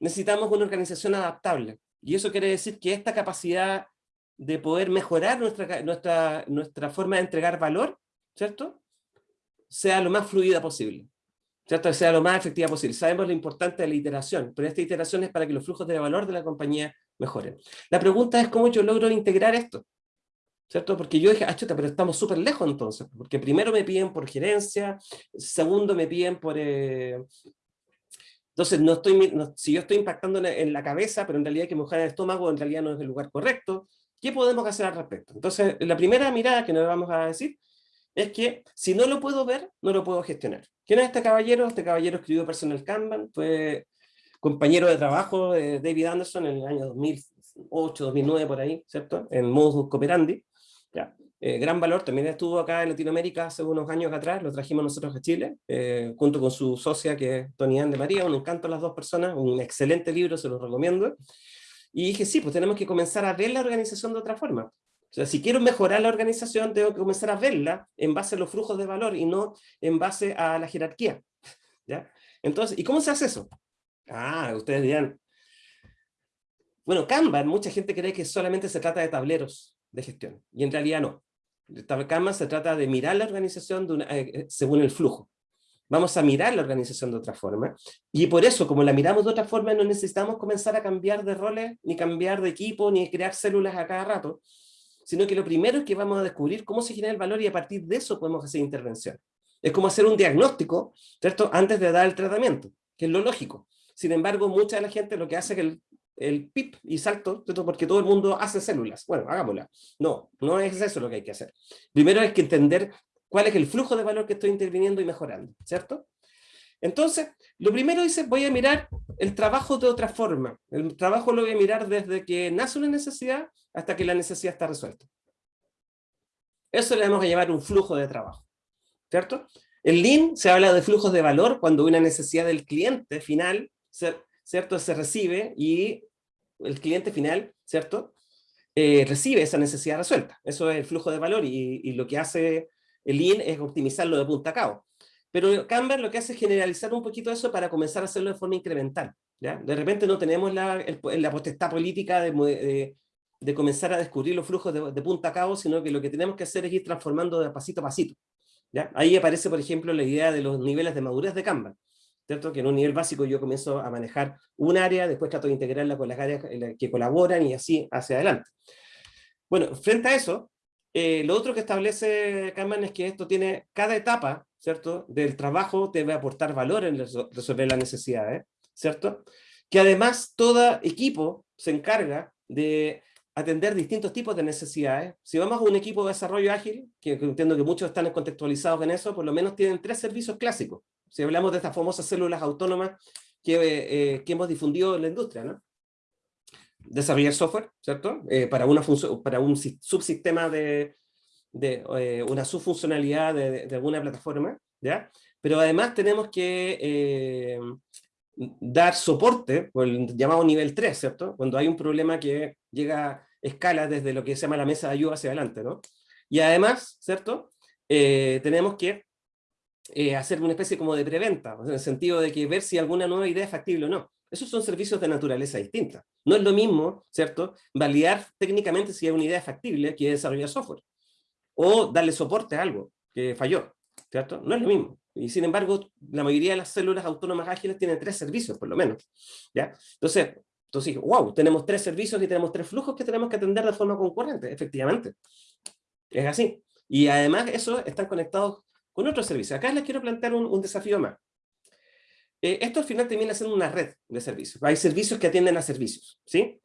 necesitamos una organización adaptable. Y eso quiere decir que esta capacidad de poder mejorar nuestra, nuestra, nuestra forma de entregar valor, ¿cierto? Sea lo más fluida posible. ¿cierto? Sea lo más efectiva posible. Sabemos lo importante de la iteración, pero esta iteración es para que los flujos de valor de la compañía mejoren. La pregunta es cómo yo logro integrar esto. ¿Cierto? Porque yo dije, ah, chuta, pero estamos súper lejos entonces, porque primero me piden por gerencia, segundo me piden por... Eh, entonces, no estoy, si yo estoy impactando en, la cabeza, pero en realidad que mojar el estómago en realidad no es el lugar correcto, ¿qué podemos hacer al respecto? Entonces, la primera mirada que nos vamos a decir es que si no lo puedo ver, no lo puedo gestionar. ¿Quién es este caballero? Este caballero escribió Personal Kanban, fue compañero de trabajo de David Anderson en el año 2008, 2009 por ahí, ¿cierto? En Modus Cooperandi. Ya. Eh, gran valor, también estuvo acá en Latinoamérica hace unos años atrás, lo trajimos nosotros a Chile, eh, junto con su socia que es Tony Ann de María, un encanto a las dos personas, un excelente libro, se los recomiendo. Y dije, sí, pues tenemos que comenzar a ver la organización de otra forma. O sea, si quiero mejorar la organización, tengo que comenzar a verla en base a los flujos de valor y no en base a la jerarquía. *laughs* ¿Ya? Entonces, ¿y cómo se hace eso? Ah, ustedes dirán. Bueno, Kanban, mucha gente cree que solamente se trata de tableros de gestión, y en realidad no. Kanban se trata de mirar la organización eh, eh, según el flujo. Vamos a mirar la organización de otra forma, y por eso, como la miramos de otra forma, no necesitamos comenzar a cambiar de roles, ni cambiar de equipo, ni crear células a cada rato, sino que lo primero es que vamos a descubrir cómo se genera el valor y a partir de eso podemos hacer intervención. Es como hacer un diagnóstico, ¿cierto? Antes de dar el tratamiento, que es lo lógico. Sin embargo, mucha de la gente lo que hace es el, el pip y salto, porque todo el mundo hace células. Bueno, hagámosla. No, no es eso lo que hay que hacer. Primero hay que entender cuál es el flujo de valor que estoy interviniendo y mejorando, ¿cierto? Entonces, lo primero dice, voy a mirar el trabajo de otra forma. El trabajo lo voy a mirar desde que nace una necesidad hasta que la necesidad está resuelta. Eso le vamos a llamar un flujo de trabajo, ¿cierto? En Lean se habla de flujos de valor cuando una necesidad del cliente final ¿cierto? Se recibe y el cliente final, ¿cierto? Eh, recibe esa necesidad resuelta. Eso es el flujo de valor y, lo que hace el Lean es optimizarlo de punta a cabo. Pero Canva lo que hace es generalizar un poquito eso para comenzar a hacerlo de forma incremental. ¿ya? De repente no tenemos la, la potestad política de, comenzar a descubrir los flujos de, punta a cabo, sino que lo que tenemos que hacer es ir transformando de pasito a pasito. ¿ya? Ahí aparece, por ejemplo, la idea de los niveles de madurez de Canva. ¿Cierto? Que en un nivel básico yo comienzo a manejar un área, después trato de integrarla con las áreas que colaboran y así hacia adelante. Bueno, frente a eso, eh, lo otro que establece Kanban es que esto tiene, cada etapa, ¿cierto? Del trabajo debe aportar valor en resolver las necesidades, ¿cierto? Que además todo equipo se encarga de atender distintos tipos de necesidades. Si vamos a un equipo de desarrollo ágil, que entiendo que muchos están contextualizados en eso, por lo menos tienen tres servicios clásicos. Si hablamos de estas famosas células autónomas que, eh, que hemos difundido en la industria, ¿no? Desarrollar software, ¿cierto? Eh, para, una para un subsistema de, de eh, una subfuncionalidad de, de, alguna plataforma, ¿ya? Pero además tenemos que dar soporte, por el llamado nivel 3, ¿cierto? Cuando hay un problema que llega a escala desde lo que se llama la mesa de ayuda hacia adelante, ¿no? Y además, ¿cierto? tenemos que eh, hacer una especie como de preventa, en el sentido de que ver si alguna nueva idea es factible o no. Esos son servicios de naturaleza distinta. No es lo mismo, ¿cierto?, validar técnicamente si hay una idea factible que desarrollar software. O darle soporte a algo que falló, ¿cierto? No es lo mismo. Y sin embargo, la mayoría de las células autónomas ágiles tienen tres servicios, por lo menos. ¿ya? Entonces, entonces, wow, tenemos tres servicios y tenemos tres flujos que tenemos que atender de forma concurrente, efectivamente. Es así. Y además, eso están conectados con otros servicios. Acá les quiero plantear un, desafío más. Eh, esto al final termina siendo una red de servicios. Hay servicios que atienden a servicios. ¿sí?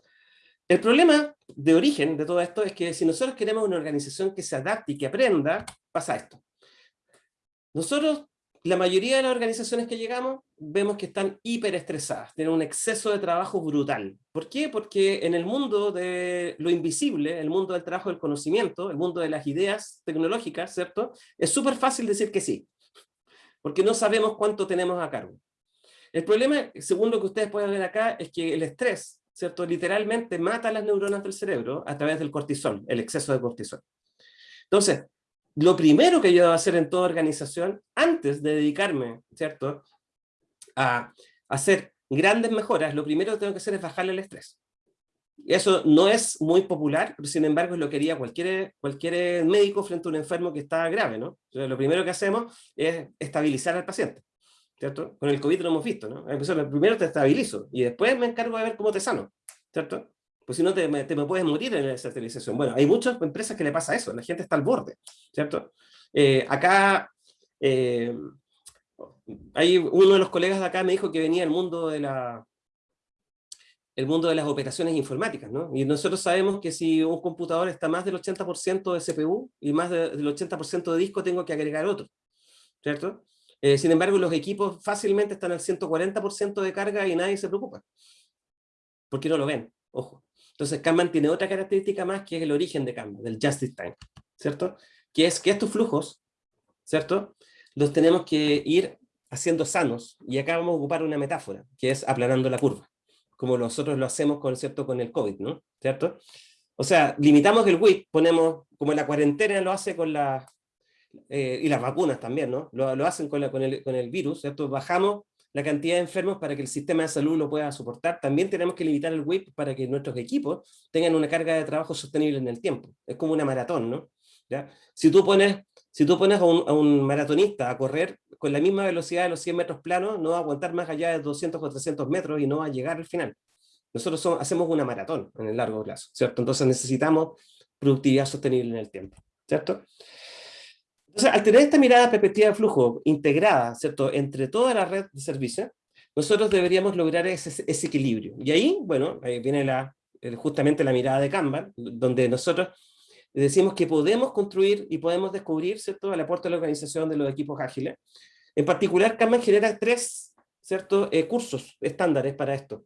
El problema de origen de todo esto es que si nosotros queremos una organización que se adapte y que aprenda, pasa esto. Nosotros la mayoría de las organizaciones que llegamos vemos que están hiperestresadas, tienen un exceso de trabajo brutal. ¿Por qué? Porque en el mundo de lo invisible, el mundo del trabajo del conocimiento, el mundo de las ideas tecnológicas, ¿cierto? Es súper fácil decir que sí, porque no sabemos cuánto tenemos a cargo. El problema, según lo que ustedes pueden ver acá, es que el estrés, ¿cierto? Literalmente mata las neuronas del cerebro a través del cortisol, el exceso de cortisol. Entonces, lo primero que yo debo hacer en toda organización, antes de dedicarme, ¿cierto?, a hacer grandes mejoras, lo primero que tengo que hacer es bajarle el estrés. Eso no es muy popular, pero sin embargo es lo que haría cualquier, cualquier médico frente a un enfermo que está grave, ¿no? lo primero que hacemos es estabilizar al paciente. ¿cierto? Con el COVID lo hemos visto, ¿no? Primero te estabilizo y después me encargo de ver cómo te sano, ¿cierto? Pues si no te, te me puedes morir en la esterilización. Bueno, hay muchas empresas que le pasa eso, la gente está al borde, ¿cierto? Eh, acá, eh, hay uno de los colegas de acá me dijo que venía el mundo de la, el mundo de las operaciones informáticas, ¿no? Y nosotros sabemos que si un computador está más del 80% de CPU y más del 80% de disco, tengo que agregar otro, ¿cierto? Eh, sin embargo, los equipos fácilmente están al 140% de carga y nadie se preocupa. Porque no lo ven, ojo. Entonces Kanban tiene otra característica más que es el origen de Kanban, del Justice Time, ¿cierto? Que es que estos flujos, ¿cierto? Los tenemos que ir haciendo sanos. Y acá vamos a ocupar una metáfora, que es aplanando la curva como nosotros lo hacemos con, ¿cierto? con el COVID, ¿no? ¿Cierto? O sea, limitamos el WIP, ponemos, como la cuarentena lo hace con la, eh, y las vacunas también, ¿no? Lo, lo hacen con, la, con, el, con el virus, ¿cierto? Bajamos la cantidad de enfermos para que el sistema de salud lo pueda soportar. También tenemos que limitar el WIP para que nuestros equipos tengan una carga de trabajo sostenible en el tiempo. Es como una maratón, ¿no? ¿Ya? Si tú pones, si tú pones a, un, a un maratonista a correr con la misma velocidad de los 100 metros planos, no va a aguantar más allá de 200 o 300 metros y no va a llegar al final. Nosotros hacemos una maratón en el largo plazo, ¿cierto? Entonces necesitamos productividad sostenible en el tiempo, ¿cierto? Entonces, al tener esta mirada perspectiva de flujo integrada, ¿cierto? Entre toda la red de servicios, nosotros deberíamos lograr ese, equilibrio. Y ahí, bueno, ahí viene la, justamente la mirada de Kanban, donde nosotros decimos que podemos construir y podemos descubrir, ¿cierto?, el aporte de la organización de los equipos ágiles, en particular, Kanban genera tres ¿cierto? Eh, cursos estándares para esto.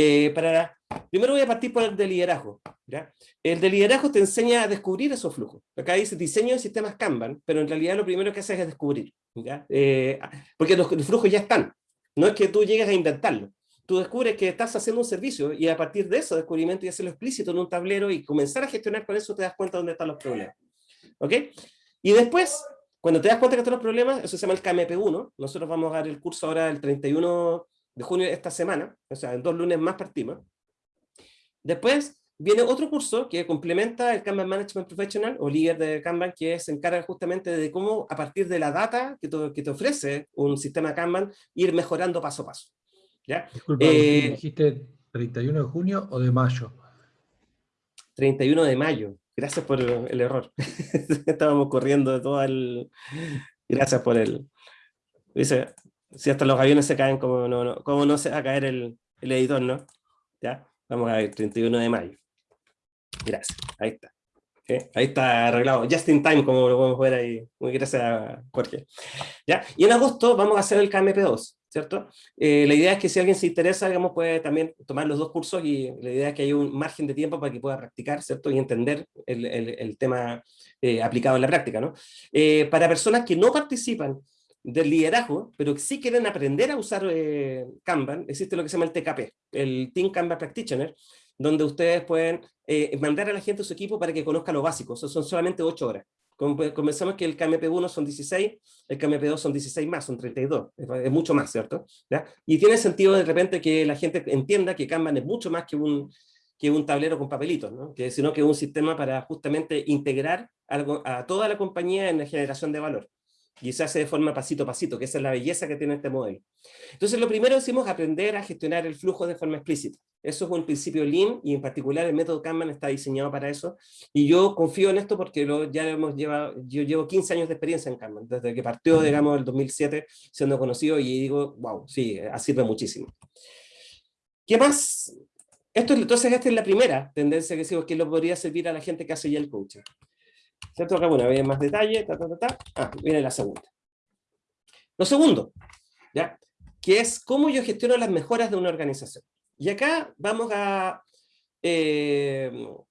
Eh, para, primero voy a partir por el de liderazgo. ¿ya? El de liderazgo te enseña a descubrir esos flujos. Acá dice diseño de sistemas Kanban, pero en realidad lo primero que haces es descubrir. ¿ya? Eh, porque los, los, flujos ya están. No es que tú llegues a inventarlo. Tú descubres que estás haciendo un servicio y a partir de eso descubrimiento y hacerlo explícito en un tablero y comenzar a gestionar con eso te das cuenta dónde están los problemas. ¿Ok? Y después cuando te das cuenta que están los problemas, eso se llama el KMP1. Nosotros vamos a dar el curso ahora el 31 de junio de esta semana, o sea, en dos lunes más partimos. Después viene otro curso que complementa el Kanban Management Professional o líder de Kanban, que se encarga justamente de cómo a partir de la data que te, que te ofrece un sistema Kanban, ir mejorando paso a paso. ¿Ya? Disculpa, eh, ¿dijiste 31 de junio o de mayo? 31 de mayo. Gracias por el error. *laughs* Estábamos corriendo de todo el... Gracias por el... Dice, si hasta los aviones se caen, ¿cómo no, no, cómo no se va a caer el, el editor, no? ¿Ya? Vamos a ver, 31 de mayo. Gracias, ahí está. Ahí está arreglado, just in time, como lo podemos ver ahí. Muy gracias, Jorge. ¿Ya? Y en agosto vamos a hacer el KMP2. ¿cierto? Eh, la idea es que si alguien se interesa, digamos, puede también tomar los dos cursos y la idea es que haya un margen de tiempo para que pueda practicar, ¿cierto? Y entender el, el, el tema eh, aplicado en la práctica, ¿no? Eh, para personas que no participan del liderazgo, pero que sí quieren aprender a usar eh, Kanban, existe lo que se llama el TKP, el Team Kanban Practitioner, donde ustedes pueden eh, mandar a la gente a su equipo para que conozca lo básico, son solamente 8 horas. Comenzamos que el KMP1 son 16, el KMP2 son 16 más, son 32, es, mucho más, ¿cierto? ¿Ya? Y tiene sentido de repente que la gente entienda que Kanban es mucho más que un, que un tablero con papelitos, ¿no? que, sino que es un sistema para justamente integrar algo, a toda la compañía en la generación de valor y se hace de forma pasito a pasito, que esa es la belleza que tiene este modelo. Entonces, lo primero decimos aprender a gestionar el flujo de forma explícita. Eso es un principio Lean, y en particular el método Kanban está diseñado para eso, y yo confío en esto porque lo, ya hemos llevado, yo llevo 15 años de experiencia en Kanban, desde que partió, digamos, el 2007, siendo conocido, y digo, wow, sí, sirve muchísimo. ¿Qué más? Esto, entonces, esta es la primera tendencia que sigo, que lo podría servir a la gente que hace ya el coaching. ¿Cierto? Acá, bueno, hay más detalle, ta, ta, ta, ta. Ah, viene la segunda. Lo segundo, ¿ya? Que es cómo yo gestiono las mejoras de una organización. Y acá vamos a... Eh,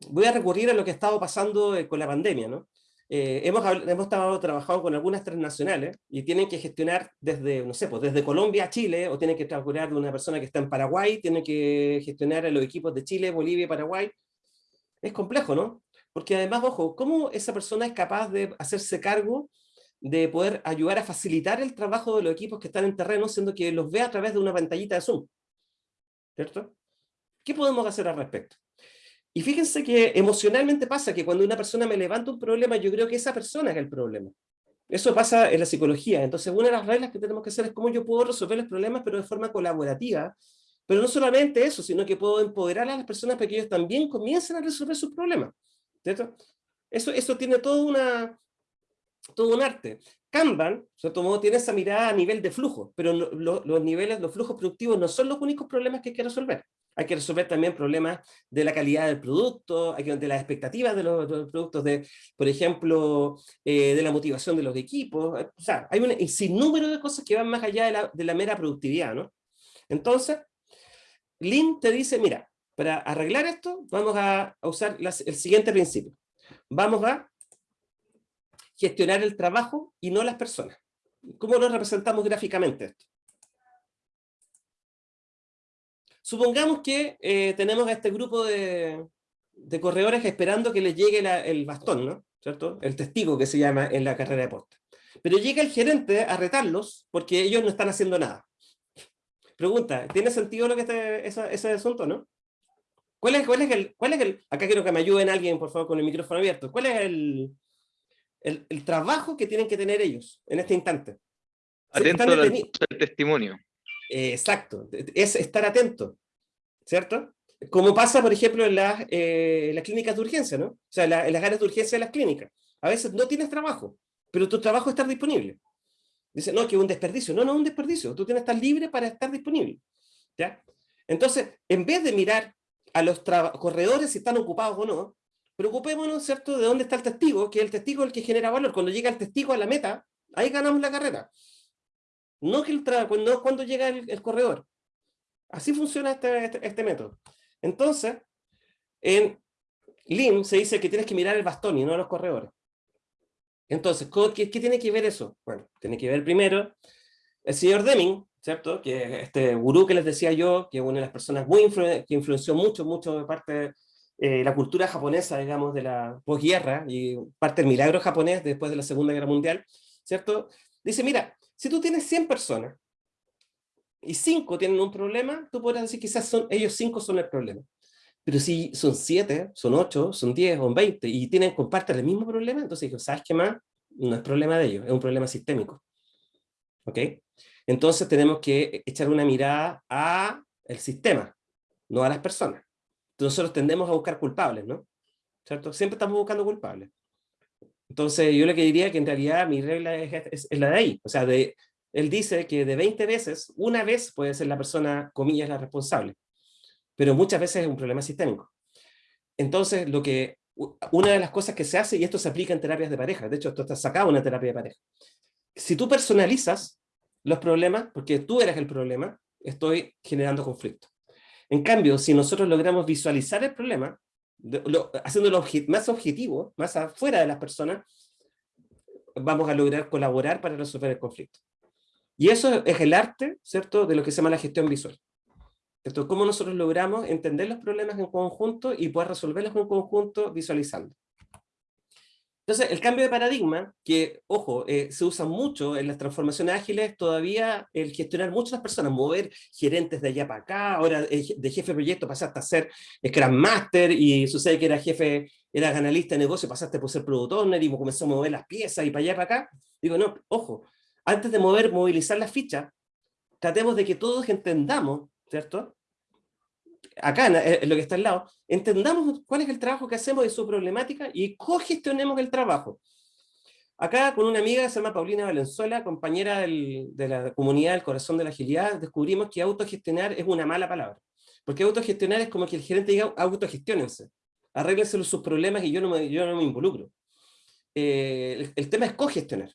voy a recurrir a lo que ha estado pasando eh, con la pandemia, ¿no? Eh, hemos, hemos estado trabajando con algunas transnacionales y tienen que gestionar desde, no sé, pues desde Colombia a Chile, o tienen que trabajar de una persona que está en Paraguay, tienen que gestionar a los equipos de Chile, Bolivia y Paraguay. Es complejo, ¿no? Porque además, ojo, ¿cómo esa persona es capaz de hacerse cargo de poder ayudar a facilitar el trabajo de los equipos que están en terreno, siendo que los ve a través de una pantallita de Zoom? ¿Cierto? ¿Qué podemos hacer al respecto? Y fíjense que emocionalmente pasa que cuando una persona me levanta un problema, yo creo que esa persona es el problema. Eso pasa en la psicología. Entonces, una de las reglas que tenemos que hacer es cómo yo puedo resolver los problemas, pero de forma colaborativa. Pero no solamente eso, sino que puedo empoderar a las personas para que ellos también comiencen a resolver sus problemas. ¿Cierto? Eso, eso tiene todo, una, todo un arte. Kanban, cierto modo, tiene esa mirada a nivel de flujo, pero los niveles, los flujos productivos no son los únicos problemas que hay que resolver. Hay que resolver también problemas de la calidad del producto, de las expectativas de los, productos, de, por ejemplo, eh, de la motivación de los equipos. O sea, hay un sinnúmero de cosas que van más allá de la, de la mera productividad, ¿no? Entonces, Lin te dice, mira, para arreglar esto, vamos a usar el siguiente principio. Vamos a gestionar el trabajo y no las personas. ¿Cómo lo representamos gráficamente esto? Supongamos que eh, tenemos a este grupo de, corredores esperando que les llegue el bastón, ¿no? ¿Cierto? El testigo que se llama en la carrera de posta. Pero llega el gerente a retarlos porque ellos no están haciendo nada. Pregunta, ¿tiene sentido lo que está ese, asunto, no? ¿Cuál es, cuál, es el, ¿Cuál es el, acá quiero que me ayuden alguien, por favor, con el micrófono abierto. ¿Cuál es el, el, trabajo que tienen que tener ellos en este instante? Atento al testimonio. Eh, exacto, es estar atento, ¿cierto? Como pasa, por ejemplo, en las, eh, las clínicas de urgencia, ¿no? O sea, en las áreas de urgencia de las clínicas. A veces no tienes trabajo, pero tu trabajo está disponible. Dice, no, que es un desperdicio. No, no es un desperdicio. Tú tienes que estar libre para estar disponible. ¿ya? Entonces, en vez de mirar a los corredores si están ocupados o no, preocupémonos, ¿cierto?, de dónde está el testigo, que el testigo es el que genera valor. Cuando llega el testigo a la meta, ahí ganamos la carrera. No, que el no cuando llega el, corredor. Así funciona este, este, este, método. Entonces, en Lean se dice que tienes que mirar el bastón y no los corredores. Entonces, ¿qué, ¿qué, tiene que ver eso? Bueno, tiene que ver primero el señor Deming, ¿cierto? Que este gurú que les decía yo, que es una de las personas muy que influenció mucho, mucho de parte de eh, la cultura japonesa, digamos, de la posguerra y parte del milagro japonés después de la Segunda Guerra Mundial, ¿cierto? Dice, mira, si tú tienes 100 personas y 5 tienen un problema, tú podrás decir quizás son, ellos 5 son el problema. Pero si son 7, son 8, son 10 o 20 y tienen, comparten el mismo problema, entonces digo, ¿sabes qué más? No es problema de ellos, es un problema sistémico. ¿Ok? Entonces tenemos que echar una mirada a el sistema, no a las personas. Nosotros tendemos a buscar culpables, ¿no? ¿Cierto? Siempre estamos buscando culpables. Entonces yo le diría que en realidad mi regla es, la de ahí. O sea, él dice que de 20 veces, una vez puede ser la persona, comillas, la responsable. Pero muchas veces es un problema sistémico. Entonces, lo que, una de las cosas que se hace, y esto se aplica en terapias de pareja, de hecho esto está sacado en una terapia de pareja. Si tú personalizas los problemas, porque tú eres el problema, estoy generando conflicto. En cambio, si nosotros logramos visualizar el problema, haciéndolo más objetivo, más afuera de las personas, vamos a lograr colaborar para resolver el conflicto. Y eso es el arte, ¿cierto?, de lo que se llama la gestión visual. ¿Cierto? Cómo nosotros logramos entender los problemas en conjunto y poder resolverlos en conjunto visualizando. Entonces, el cambio de paradigma, que, ojo, eh, se usa mucho en las transformaciones ágiles, todavía el gestionar muchas personas, mover gerentes de allá para acá, ahora eh, de jefe de proyecto pasaste a ser Scrum Master, y sucede que era jefe, era analista de negocio, pasaste por ser Product Owner, y comenzó a mover las piezas y para allá para acá. Digo, no, ojo, antes de mover, movilizar las fichas, tratemos de que todos entendamos, ¿cierto? Acá en lo que está al lado, entendamos cuál es el trabajo que hacemos y su problemática y cogestionemos el trabajo. Acá con una amiga que se llama Paulina Valenzuela, compañera de la comunidad del corazón de la agilidad, descubrimos que autogestionar es una mala palabra. Porque autogestionar es como que el gerente diga autogestionense, arréglense sus problemas y yo no me, involucro. Eh, el, tema es cogestionar.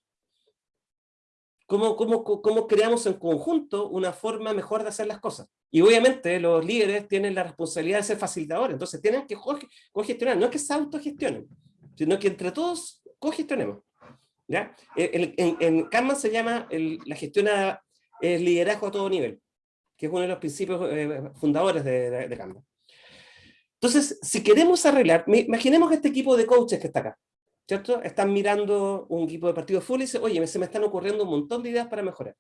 ¿Cómo, cómo, cómo creamos en conjunto una forma mejor de hacer las cosas? Y obviamente los líderes tienen la responsabilidad de ser facilitadores, entonces tienen que cogestionar, no es que se autogestionen, sino que entre todos cogestionemos. ¿ya? En, en, Kanban se llama la gestión el liderazgo a todo nivel, que es uno de los principios eh, fundadores de, de, Kanban. Entonces, si queremos arreglar, imaginemos este equipo de coaches que está acá, ¿cierto? Están mirando un equipo de partido full y dicen, oye, se me están ocurriendo un montón de ideas para mejorar.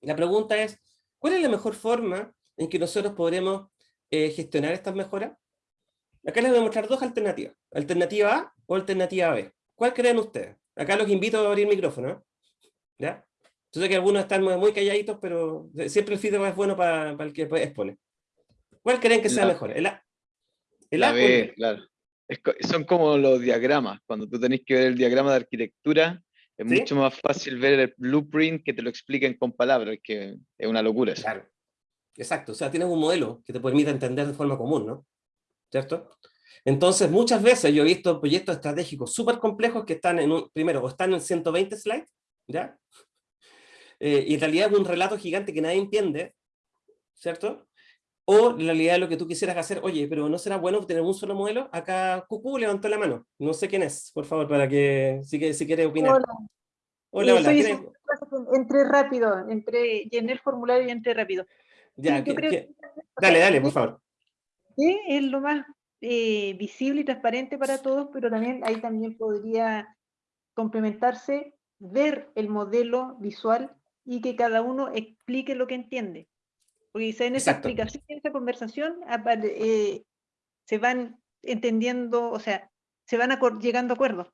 La pregunta es, ¿Cuál es la mejor forma en que nosotros podremos eh, gestionar estas mejoras? Acá les voy a mostrar dos alternativas, alternativa A o alternativa B. ¿Cuál creen ustedes? Acá los invito a abrir micrófono. ¿eh? ¿Ya? Yo sé que algunos están muy, calladitos, pero siempre el feedback es bueno para, para el que expone. ¿Cuál creen que sea La- mejor? ¿El A? ¿El La A B? claro. Es son como los diagramas. Cuando tú tenés que ver el diagrama de arquitectura, es ¿Sí? mucho más fácil ver el blueprint que te lo expliquen con palabras, que es una locura eso. Claro. Exacto, o sea, tienes un modelo que te permite entender de forma común, ¿no? ¿Cierto? Entonces, muchas veces yo he visto proyectos estratégicos súper complejos que están en un, primero, o están en 120 slides, ¿ya? Eh, y en realidad es un relato gigante que nadie entiende, ¿cierto? O en realidad lo que tú quisieras hacer, oye, pero ¿no será bueno tener un solo modelo? Acá Cucú levantó la mano, no sé quién es, por favor, para que, si, que, si quiere opinar. Hola. Hola, Eh, hola, entré rápido, entré, llené el formulario y entré rápido. Dale, dale, por favor. Sí, es lo más eh, visible y transparente para todos, pero también ahí también podría complementarse, ver el modelo visual y que cada uno explique lo que entiende. Porque quizá en esa Exacto. explicación, en esa conversación, apare- eh, se van entendiendo, o sea, se van acor- llegando a acuerdos.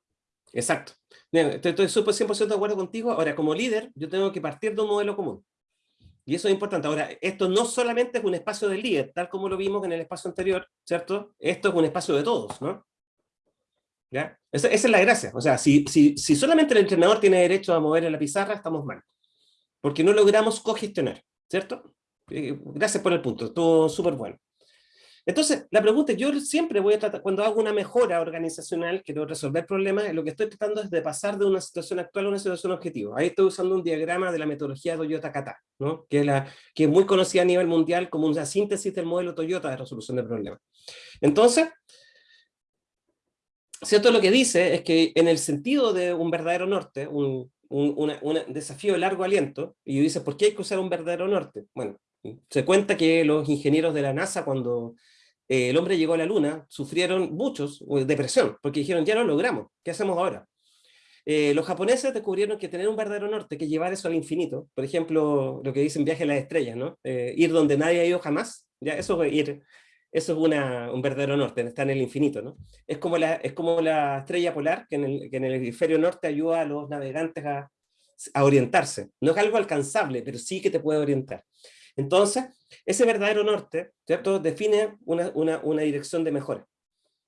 Exacto. Estoy súper 100% de acuerdo contigo. Ahora, como líder, yo tengo que partir de un modelo común. Y eso es importante. Ahora, esto no solamente es un espacio del líder, tal como lo vimos en el espacio anterior, ¿cierto? Esto es un espacio de todos, ¿no? ¿Ya? Esa, esa es la gracia. O sea, si, si, si solamente el entrenador tiene derecho a mover en la pizarra, estamos mal. Porque no logramos cogestionar, ¿cierto? Eh, gracias por el punto, estuvo súper bueno. Entonces, la pregunta yo siempre voy a tratar, cuando hago una mejora organizacional, quiero resolver problemas, lo que estoy tratando es de pasar de una situación actual a una situación objetiva. Ahí estoy usando un diagrama de la metodología Toyota Kata, ¿no? que, es que es muy conocida a nivel mundial como una síntesis del modelo Toyota de resolución de problemas. Entonces, ¿cierto? Lo que dice es que en el sentido de un verdadero norte, un, desafío de largo aliento, y dice, ¿por qué hay que usar un verdadero norte? Bueno, se cuenta que los ingenieros de la NASA cuando eh, el hombre llegó a la luna, sufrieron muchos eh, depresión, porque dijeron, ya lo logramos, ¿qué hacemos ahora? Eh, los japoneses descubrieron que tener un verdadero norte, que llevar eso al infinito, por ejemplo, lo que dicen viaje a las estrellas, ¿no? Ir donde nadie ha ido jamás, ya eso es ir, eso es una, un verdadero norte, está en el infinito, ¿no? Es como la, es como la estrella polar, que en, el, que en el hemisferio norte ayuda a los navegantes a, a orientarse. No es algo alcanzable, pero sí que te puede orientar. Entonces, ese verdadero norte, ¿cierto? Define una, una, una dirección de mejora,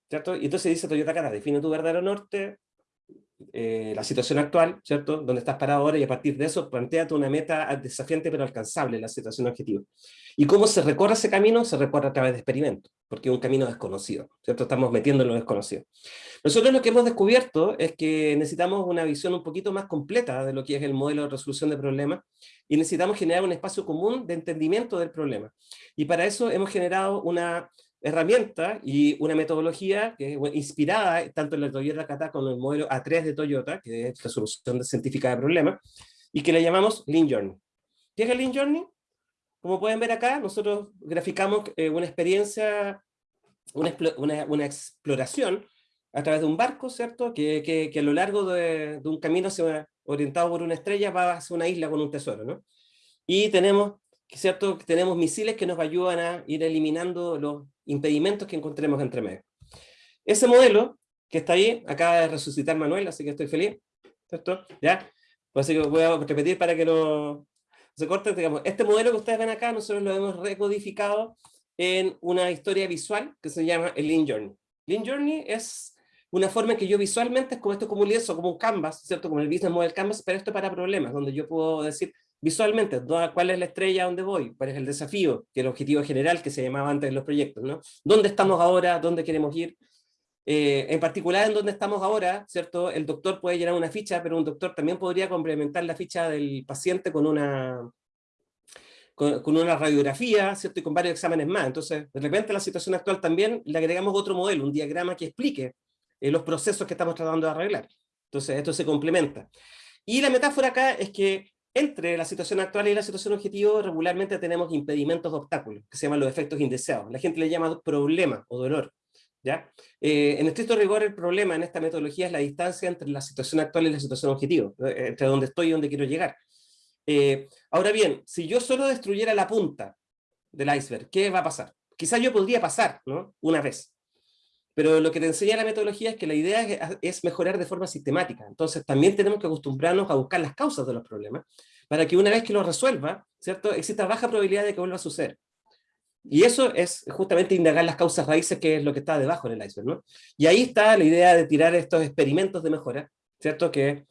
¿cierto? Y entonces dice Toyota Kara, define tu verdadero norte, eh, la situación actual, ¿cierto? Donde estás parado ahora y a partir de eso planteate una meta desafiante pero alcanzable, la situación objetiva. ¿Y cómo se recorre ese camino? Se recorre a través de experimentos, porque es un camino desconocido, ¿cierto? Estamos metiendo en lo desconocido. Nosotros lo que hemos descubierto es que necesitamos una visión un poquito más completa de lo que es el modelo de resolución de problemas y necesitamos generar un espacio común de entendimiento del problema. Y para eso hemos generado una herramienta y una metodología que es inspirada tanto en la Toyota Kata como en el modelo A3 de Toyota, que es resolución científica de problemas, y que le llamamos Lean Journey. ¿Qué es el Lean Journey? Como pueden ver acá, nosotros graficamos eh, una experiencia, una, una, una, exploración a través de un barco, ¿cierto? Que, que, que a lo largo de, de un camino orientado por una estrella va hacia una isla con un tesoro, ¿no? Y tenemos, ¿cierto? Tenemos misiles que nos ayudan a ir eliminando los impedimentos que encontremos entre medio. Ese modelo que está ahí, acaba de resucitar Manuel, así que estoy feliz, ¿cierto? ¿Ya? Pues así que voy a repetir para que no se corte, digamos, este modelo que ustedes ven acá, nosotros lo hemos recodificado en una historia visual que se llama el Lean Journey. Lean Journey es una forma en que yo visualmente, es como esto como un lienzo, como un canvas, ¿cierto? Como el business model canvas, pero esto para problemas, donde yo puedo decir visualmente cuál es la estrella a dónde voy, cuál es el desafío, que el objetivo general que se llamaba antes en los proyectos, ¿no? ¿Dónde estamos ahora? ¿Dónde queremos ir? Eh, en particular en dónde estamos ahora, ¿cierto? El doctor puede llenar una ficha, pero un doctor también podría complementar la ficha del paciente con una, con, con, una radiografía, ¿cierto? Y con varios exámenes más. Entonces, de repente la situación actual también le agregamos otro modelo, un diagrama que explique eh, los procesos que estamos tratando de arreglar. Entonces, esto se complementa. Y la metáfora acá es que entre la situación actual y la situación objetivo regularmente tenemos impedimentos de obstáculos, que se llaman los efectos indeseados. La gente le llama problema o dolor. ¿ya? Eh, en estricto rigor, el problema en esta metodología es la distancia entre la situación actual y la situación objetivo, entre donde estoy y donde quiero llegar. Eh, ahora bien, si yo solo destruyera la punta del iceberg, ¿qué va a pasar? Quizás yo podría pasar, ¿no? Una vez. Pero lo que te enseña la metodología es que la idea es, mejorar de forma sistemática. Entonces también tenemos que acostumbrarnos a buscar las causas de los problemas para que una vez que lo resuelva, ¿cierto? exista baja probabilidad de que vuelva a suceder. Y eso es justamente indagar las causas raíces, que es lo que está debajo del iceberg. ¿no? Y ahí está la idea de tirar estos experimentos de mejora, ¿cierto? Que,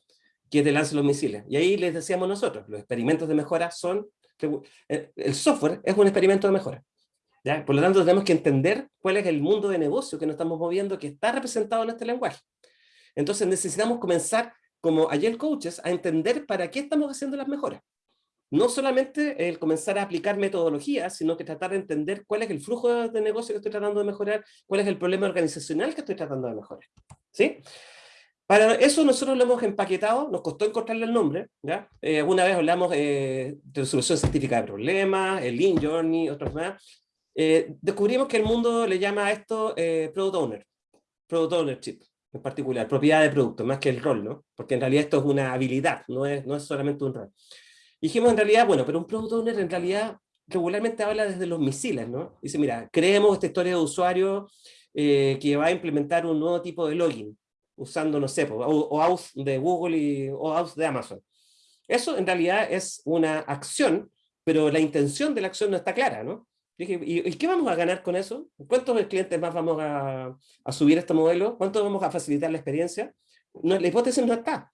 que te lancen los misiles. Y ahí les decíamos nosotros, los experimentos de mejora son... Eh, el software es un experimento de mejora. ¿Ya? Por lo tanto, tenemos que entender cuál es el mundo de negocio que nos estamos moviendo, que está representado en este lenguaje. Entonces necesitamos comenzar, como ayer coaches, a entender para qué estamos haciendo las mejoras no solamente el comenzar a aplicar metodologías, sino que tratar de entender cuál es el flujo de negocio que estoy tratando de mejorar, cuál es el problema organizacional que estoy tratando de mejorar. ¿Sí? Para eso nosotros lo hemos empaquetado, nos costó encontrarle el nombre, ¿ya? Eh, alguna vez hablamos eh, de resolución científica de problemas, el Lean Journey, otros más. Eh, descubrimos que el mundo le llama a esto Product Owner, Product Ownership en particular, propiedad de producto, más que el rol, ¿no? Porque en realidad esto es una habilidad, no es, no es solamente un rol dijimos en realidad, bueno, pero un product owner en realidad regularmente habla desde los misiles, ¿no? Dice, mira, creemos esta historia de usuario eh, que va a implementar un nuevo tipo de login, usando, no sé, o, auth de Google y, o auth de Amazon. Eso en realidad es una acción, pero la intención de la acción no está clara, ¿no? Dije, ¿y, qué vamos a ganar con eso? ¿Cuántos clientes más vamos a, a subir este modelo? ¿Cuánto vamos a facilitar la experiencia? No, la hipótesis no está.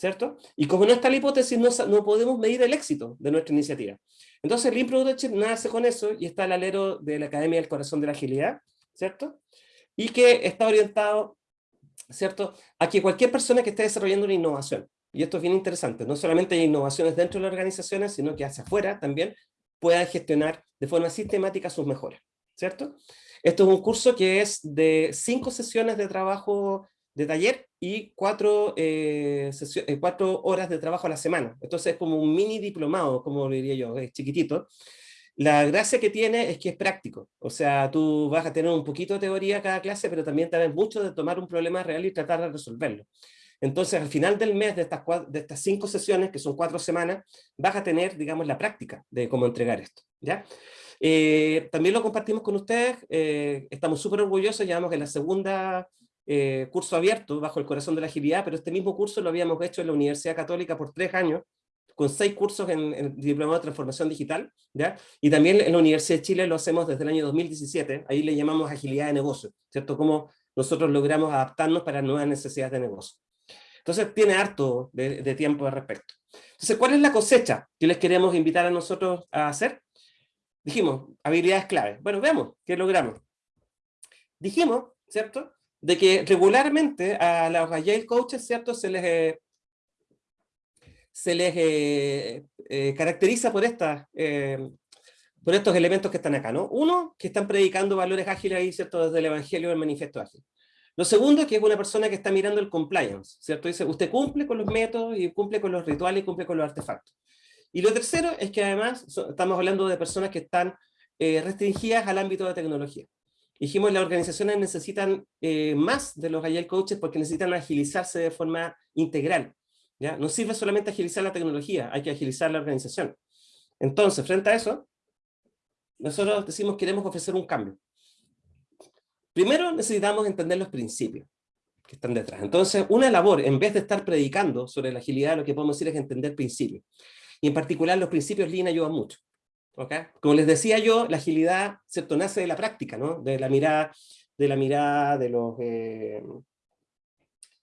¿cierto? Y como no está la hipótesis, no, no podemos medir el éxito de nuestra iniciativa. Entonces, Lean Production nace con eso y está al alero de la Academia del Corazón de la Agilidad, ¿cierto? Y que está orientado, ¿cierto? A que cualquier persona que esté desarrollando una innovación, y esto es bien interesante, no solamente hay innovaciones dentro de las organizaciones, sino que hacia afuera también pueda gestionar de forma sistemática sus mejoras, ¿cierto? Esto es un curso que es de cinco sesiones de trabajo de taller y cuatro, eh, eh, cuatro horas de trabajo a la semana. Entonces es como un mini diplomado, como diría yo, es chiquitito. La gracia que tiene es que es práctico, o sea, tú vas a tener un poquito de teoría cada clase, pero también tenés mucho de tomar un problema real y tratar de resolverlo. Entonces, al final del mes de estas, de estas cinco sesiones, que son cuatro semanas, vas a tener, digamos, la práctica de cómo entregar esto. ¿ya? Eh, también lo compartimos con ustedes, estamos súper orgullosos, llevamos en la segunda eh, curso abierto bajo el corazón de la agilidad, pero este mismo curso lo habíamos hecho en la Universidad Católica por tres años, con seis cursos en, en Diplomado de Transformación Digital, ¿ya? y también en la Universidad de Chile lo hacemos desde el año 2017, ahí le llamamos agilidad de negocio, ¿cierto? Cómo nosotros logramos adaptarnos para nuevas necesidades de negocio. Entonces tiene harto de, tiempo al respecto. Entonces, ¿cuál es la cosecha que les queremos invitar a nosotros a hacer? Dijimos, habilidades clave. Bueno, veamos qué logramos. Dijimos, ¿cierto? de que regularmente a los Agile Coaches, ¿cierto? Se les, eh, se les eh, eh, caracteriza por, estas, por estos elementos que están acá, ¿no? Uno, que están predicando valores ágiles ahí, ¿cierto? Desde el Evangelio del Manifiesto Ágil. Lo segundo, que es una persona que está mirando el compliance, ¿cierto? Dice, usted cumple con los métodos y cumple con los rituales y cumple con los artefactos. Y lo tercero es que además estamos hablando de personas que están restringidas al ámbito de tecnología. Dijimos, las organizaciones necesitan eh, más de los Agile Coaches porque necesitan agilizarse de forma integral. ¿ya? No sirve solamente agilizar la tecnología, hay que agilizar la organización. Entonces, frente a eso, nosotros decimos queremos ofrecer un cambio. Primero necesitamos entender los principios que están detrás. Entonces, una labor, en vez de estar predicando sobre la agilidad, lo que podemos decir es entender principios. Y en particular los principios Lean ayudan mucho. Como les decía yo, la agilidad ¿cierto? nace de la práctica, ¿no? de la mirada de, la mirada de los... Eh,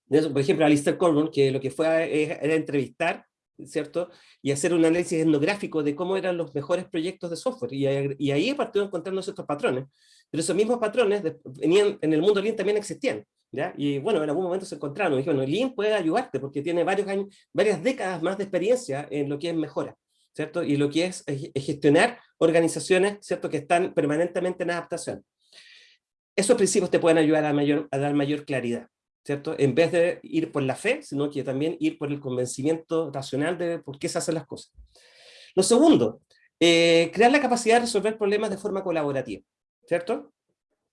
por ejemplo, Alistair Corbin, que lo que fue era entrevistar ¿cierto? Y hacer un análisis etnográfico de cómo eran los mejores proyectos de software. Y, y ahí partió encontrando estos patrones. Pero esos mismos patrones venían, en el mundo Lean también existían. ¿ya? Y bueno, en algún momento se encontraron. Y dijeron, Lean puede ayudarte porque tiene varios años, varias décadas más de experiencia en lo que es mejora. ¿cierto? Y lo que es, gestionar organizaciones, ¿cierto? Que están permanentemente en adaptación. Esos principios te pueden ayudar a, dar mayor claridad, ¿cierto? En vez de ir por la fe, sino que también ir por el convencimiento racional de por qué se hacen las cosas. Lo segundo, eh, crear la capacidad de resolver problemas de forma colaborativa, ¿cierto?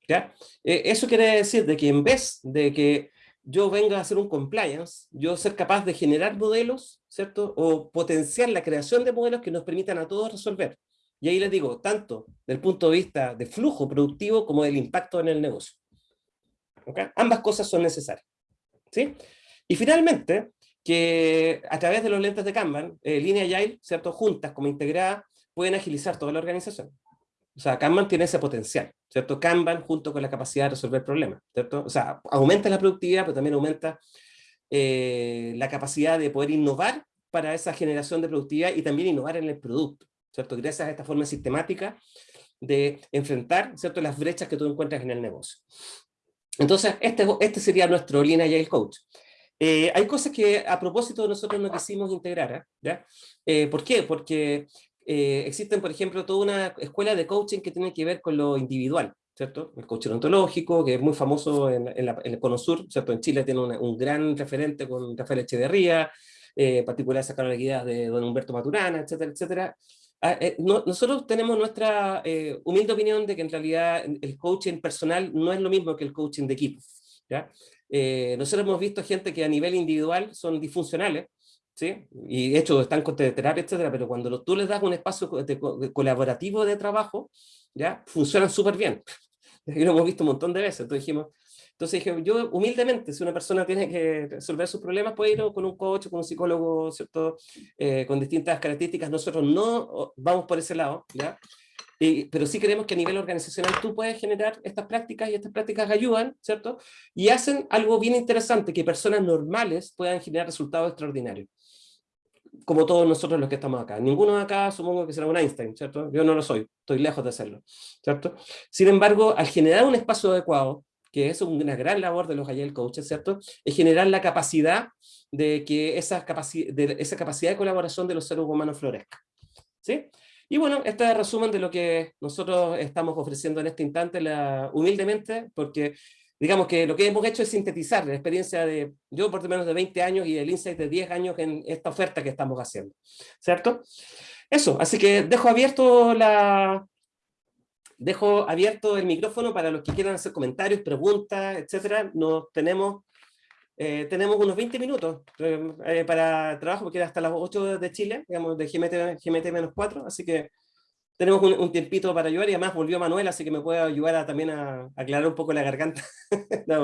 ¿Ya? Eh, eso quiere decir de que en vez de que yo venga a hacer un compliance, yo ser capaz de generar modelos, ¿cierto? O potenciar la creación de modelos que nos permitan a todos resolver. Y ahí les digo, tanto del punto de vista de flujo productivo como del impacto en el negocio. ¿ok? Ambas cosas son necesarias. ¿sí? Y finalmente, que a través de los lentes de Kanban, eh, línea Agile, ¿cierto? juntas como integradas, pueden agilizar toda la organización. O sea, Kanban tiene ese potencial, ¿cierto? Kanban junto con la capacidad de resolver problemas, ¿cierto? O sea, aumenta la productividad, pero también aumenta eh, la capacidad de poder innovar para esa generación de productividad y también innovar en el producto, ¿cierto? Gracias a esta forma sistemática de enfrentar, ¿cierto? Las brechas que tú encuentras en el negocio. Entonces, este, este sería nuestro línea Agile Coach. Eh, hay cosas que a propósito nosotros no quisimos integrar, ¿eh? ¿ya? Eh, ¿Por qué? Porque eh, existen, por ejemplo, toda una escuela de coaching que tiene que ver con lo individual, ¿cierto? El coaching ontológico, que es muy famoso en, el Cono Sur, ¿cierto? En Chile tiene un gran referente con Rafael Echeverría, eh, en particular sacaron las guías de don Humberto Maturana, etcétera, etcétera. Ah, eh, no, nosotros tenemos nuestra eh, humilde opinión de que en realidad el coaching personal no es lo mismo que el coaching de equipo. ¿ya? Nosotros hemos visto gente que a nivel individual son disfuncionales, ¿sí? y de hecho están con terapia, etcétera, pero cuando tú les das un espacio de, colaborativo de trabajo, ¿ya? funcionan súper bien. *laughs* Y lo hemos visto un montón de veces. Entonces dijimos, entonces dije, yo humildemente, si una persona tiene que resolver sus problemas, puede ir con un coach, con un psicólogo, ¿cierto? Eh, con distintas características. Nosotros no vamos por ese lado, ¿ya? Eh, pero sí creemos que a nivel organizacional tú puedes generar estas prácticas y estas prácticas ayudan, ¿cierto? Y hacen algo bien interesante, que personas normales puedan generar resultados extraordinarios. Como todos nosotros los que estamos acá. Ninguno de acá supongo que será un Einstein, ¿cierto? Yo no lo soy, estoy lejos de serlo, ¿cierto? Sin embargo, al generar un espacio adecuado, que es una gran labor de los Agile Coaches, ¿cierto? Es generar la capacidad de que esa, capaci de esa capacidad de colaboración de los seres humanos florezca. ¿Sí? Y bueno, este es el resumen de lo que nosotros estamos ofreciendo en este instante, la, humildemente, porque digamos que lo que hemos hecho es sintetizar la experiencia de yo por lo menos de 20 años y el insight de 10 años en esta oferta que estamos haciendo, ¿cierto? Eso, así que dejo abierto la, dejo abierto el micrófono para los que quieran hacer comentarios, preguntas, etcétera. Nos tenemos, eh, tenemos unos 20 minutos eh, para trabajo, porque era hasta las 8 de Chile, digamos, de GMT, GMT menos 4, así que tenemos un, un, tiempito para ayudar y además volvió Manuel, así que me puede ayudar a, también a, aclarar un poco la garganta, *laughs* me,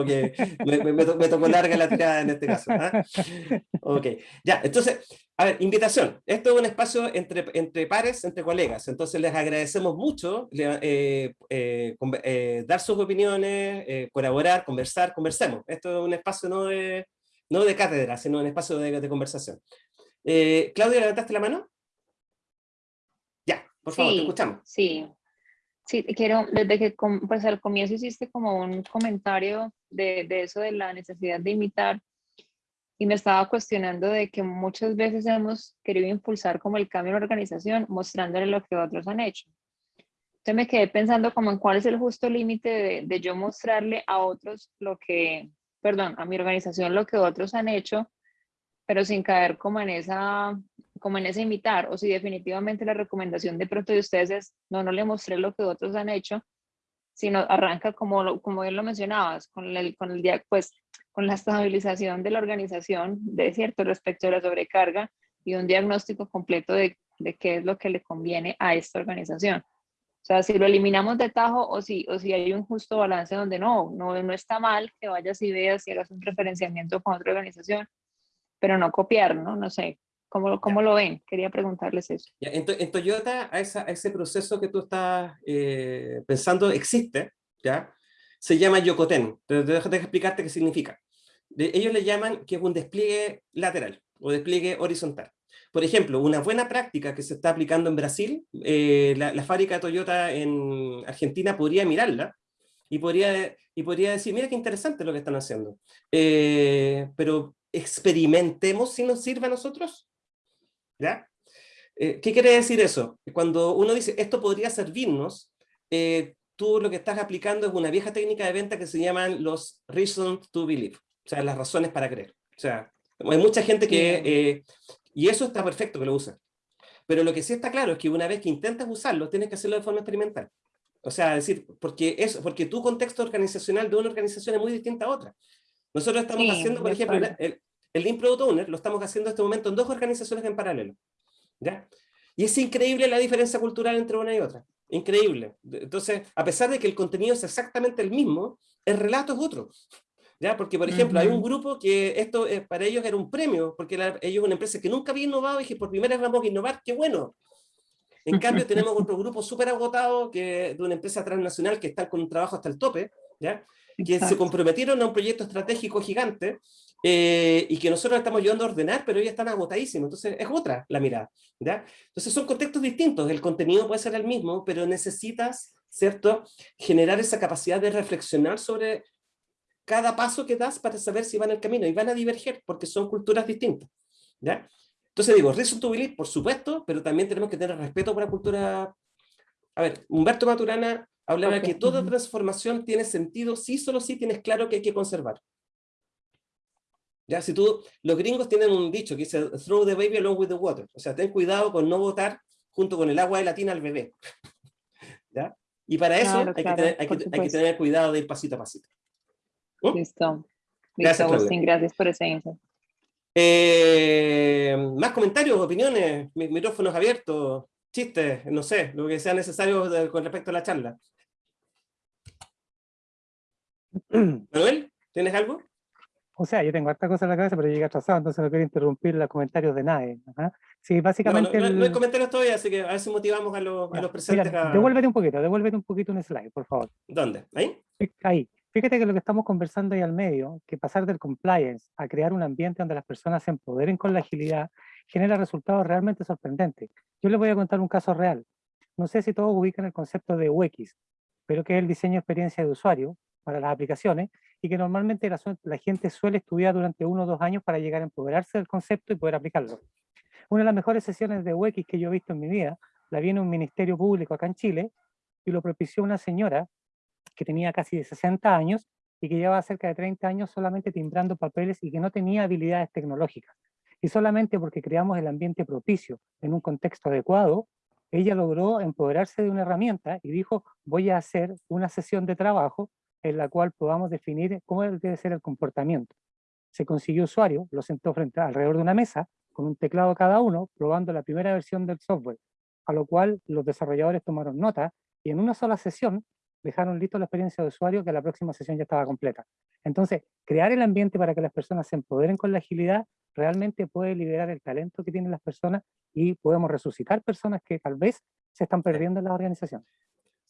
me, me, me, tocó larga la tirada en este caso. ¿eh? Ok, ya, entonces, a ver, invitación. Esto es un espacio entre, entre pares, entre colegas, entonces les agradecemos mucho eh, eh, eh, dar sus opiniones, eh, colaborar, conversar, conversemos. Esto es un espacio no de, no de cátedra, sino un espacio de, de conversación. Eh, Claudia, ¿levantaste la mano? Por favor, sí, te escuchamos. Sí, sí, quiero, desde que pues al comienzo hiciste como un comentario de, de eso de la necesidad de imitar y me estaba cuestionando de que muchas veces hemos querido impulsar como el cambio en la organización mostrándole lo que otros han hecho. Entonces me quedé pensando como en cuál es el justo límite de, de yo mostrarle a otros lo que, perdón, a mi organización lo que otros han hecho, pero sin caer como en esa como en ese imitar, o si definitivamente la recomendación de pronto de ustedes es, no, no le mostré lo que otros han hecho, sino arranca como, como bien lo mencionabas, con, el, con, el, pues, con la estabilización de la organización, de cierto, respecto a la sobrecarga y un diagnóstico completo de, de qué es lo que le conviene a esta organización. O sea, si lo eliminamos de tajo o si, o si hay un justo balance donde no, no, no está mal que vayas y veas y hagas un referenciamiento con otra organización, pero no copiar, ¿no? No sé, ¿Cómo, cómo lo ven? Quería preguntarles eso. Ya, en, en, Toyota, a, esa, a, ese proceso que tú estás eh, pensando existe, ¿ya? Se llama Yokoten. Pero déjame explicarte qué significa. De, ellos le llaman que es un despliegue lateral o despliegue horizontal. Por ejemplo, una buena práctica que se está aplicando en Brasil, eh, la, la, fábrica de Toyota en Argentina podría mirarla y podría, y podría decir, mira qué interesante lo que están haciendo. Eh, pero experimentemos si nos sirve a nosotros. ¿Ya? Eh, ¿Qué quiere decir eso? Cuando uno dice, esto podría servirnos, eh, tú lo que estás aplicando es una vieja técnica de venta que se llaman los reasons to believe, o sea, las razones para creer. O sea, hay mucha gente que... Eh, y eso está perfecto que lo usa. Pero lo que sí está claro es que una vez que intentas usarlo, tienes que hacerlo de forma experimental. O sea, decir, porque, es, porque tu contexto organizacional de una organización es muy distinta a otra. Nosotros estamos sí, haciendo, por ejemplo, el, el Lean Product Owner lo estamos haciendo en este momento en dos organizaciones en paralelo. ¿ya? Y es increíble la diferencia cultural entre una y otra. increíble. Entonces, a pesar de que el contenido es exactamente el mismo, el relato es otro. ¿Ya? Porque, por ejemplo, hay un grupo que esto eh, para ellos era un premio, porque la- ellos una empresa que nunca había innovado y que por primera vez vamos a innovar, qué bueno. En cambio, *laughs* tenemos otro grupo súper agotado que, de una empresa transnacional que está con un trabajo hasta el tope, ¿ya? que se Exacto. comprometieron a un proyecto estratégico gigante eh, y que nosotros estamos ayudando a ordenar, pero ellos están agotadísimos. Entonces, es otra la mirada. ¿ya? Entonces, son contextos distintos. El contenido puede ser el mismo, pero necesitas, ¿cierto?, generar esa capacidad de reflexionar sobre cada paso que das para saber si van el camino. Y van a diverger porque son culturas distintas. ¿ya? Entonces digo, believe, por supuesto, pero también tenemos que tener respeto por la cultura. A ver, Humberto Maturana hablaba Ok. que toda transformación tiene sentido si solo si tienes claro que hay que conservar. Ya, si tú, los gringos tienen un dicho que dice, throw the baby along with the water. O sea, ten cuidado con no botar junto con el agua de la tina al bebé. *laughs* ¿Ya? Y para eso Claro, hay, claro, que tener, hay, que, hay que tener cuidado de ir pasito a pasito. ¿Mm? Listo. Gracias, Listo. Agustín, gracias por ese insight. Eh, más comentarios, opiniones, mi- micrófonos abiertos, chistes, no sé, lo que sea necesario de- con respecto a la charla. *clears throat* Manuel, ¿tienes algo? O sea, yo tengo harta cosa en la cabeza, pero llegué atrasado, entonces no quiero interrumpir los comentarios de nadie. Ajá. Sí, No, no, básicamente... no- el- no hay comentarios todavía, así que a ver si motivamos a los, a los presentes mira, a... devuélvete un poquito, devuélvete un poquito un slide, por favor. ¿Dónde? ¿Ahí? Ahí. Fíjate que lo que estamos conversando ahí al medio, que pasar del compliance a crear un ambiente donde las personas se empoderen con la agilidad, genera resultados realmente sorprendentes. Yo les voy a contar un caso real. No sé si todos ubican el concepto de UX, pero que es el diseño de experiencia de usuario para las aplicaciones y que normalmente la, gente suele estudiar durante uno o dos años para llegar a empoderarse del concepto y poder aplicarlo. Una de las mejores sesiones de UX que yo he visto en mi vida la vi en un ministerio público acá en Chile y lo propició una señora que tenía casi de 60 años y que llevaba cerca de 30 años solamente timbrando papeles y que no tenía habilidades tecnológicas. Y solamente porque creamos el ambiente propicio en un contexto adecuado, ella logró empoderarse de una herramienta y dijo, voy a hacer una sesión de trabajo en la cual podamos definir cómo debe ser el comportamiento. Se consiguió usuario, lo sentó frente alrededor de una mesa, con un teclado cada uno, probando la primera versión del software, a lo cual los desarrolladores tomaron nota y en una sola sesión dejaron listo la experiencia de usuario que la próxima sesión ya estaba completa. Entonces, crear el ambiente para que las personas se empoderen con la agilidad realmente puede liberar el talento que tienen las personas y podemos resucitar personas que tal vez se están perdiendo en la organización.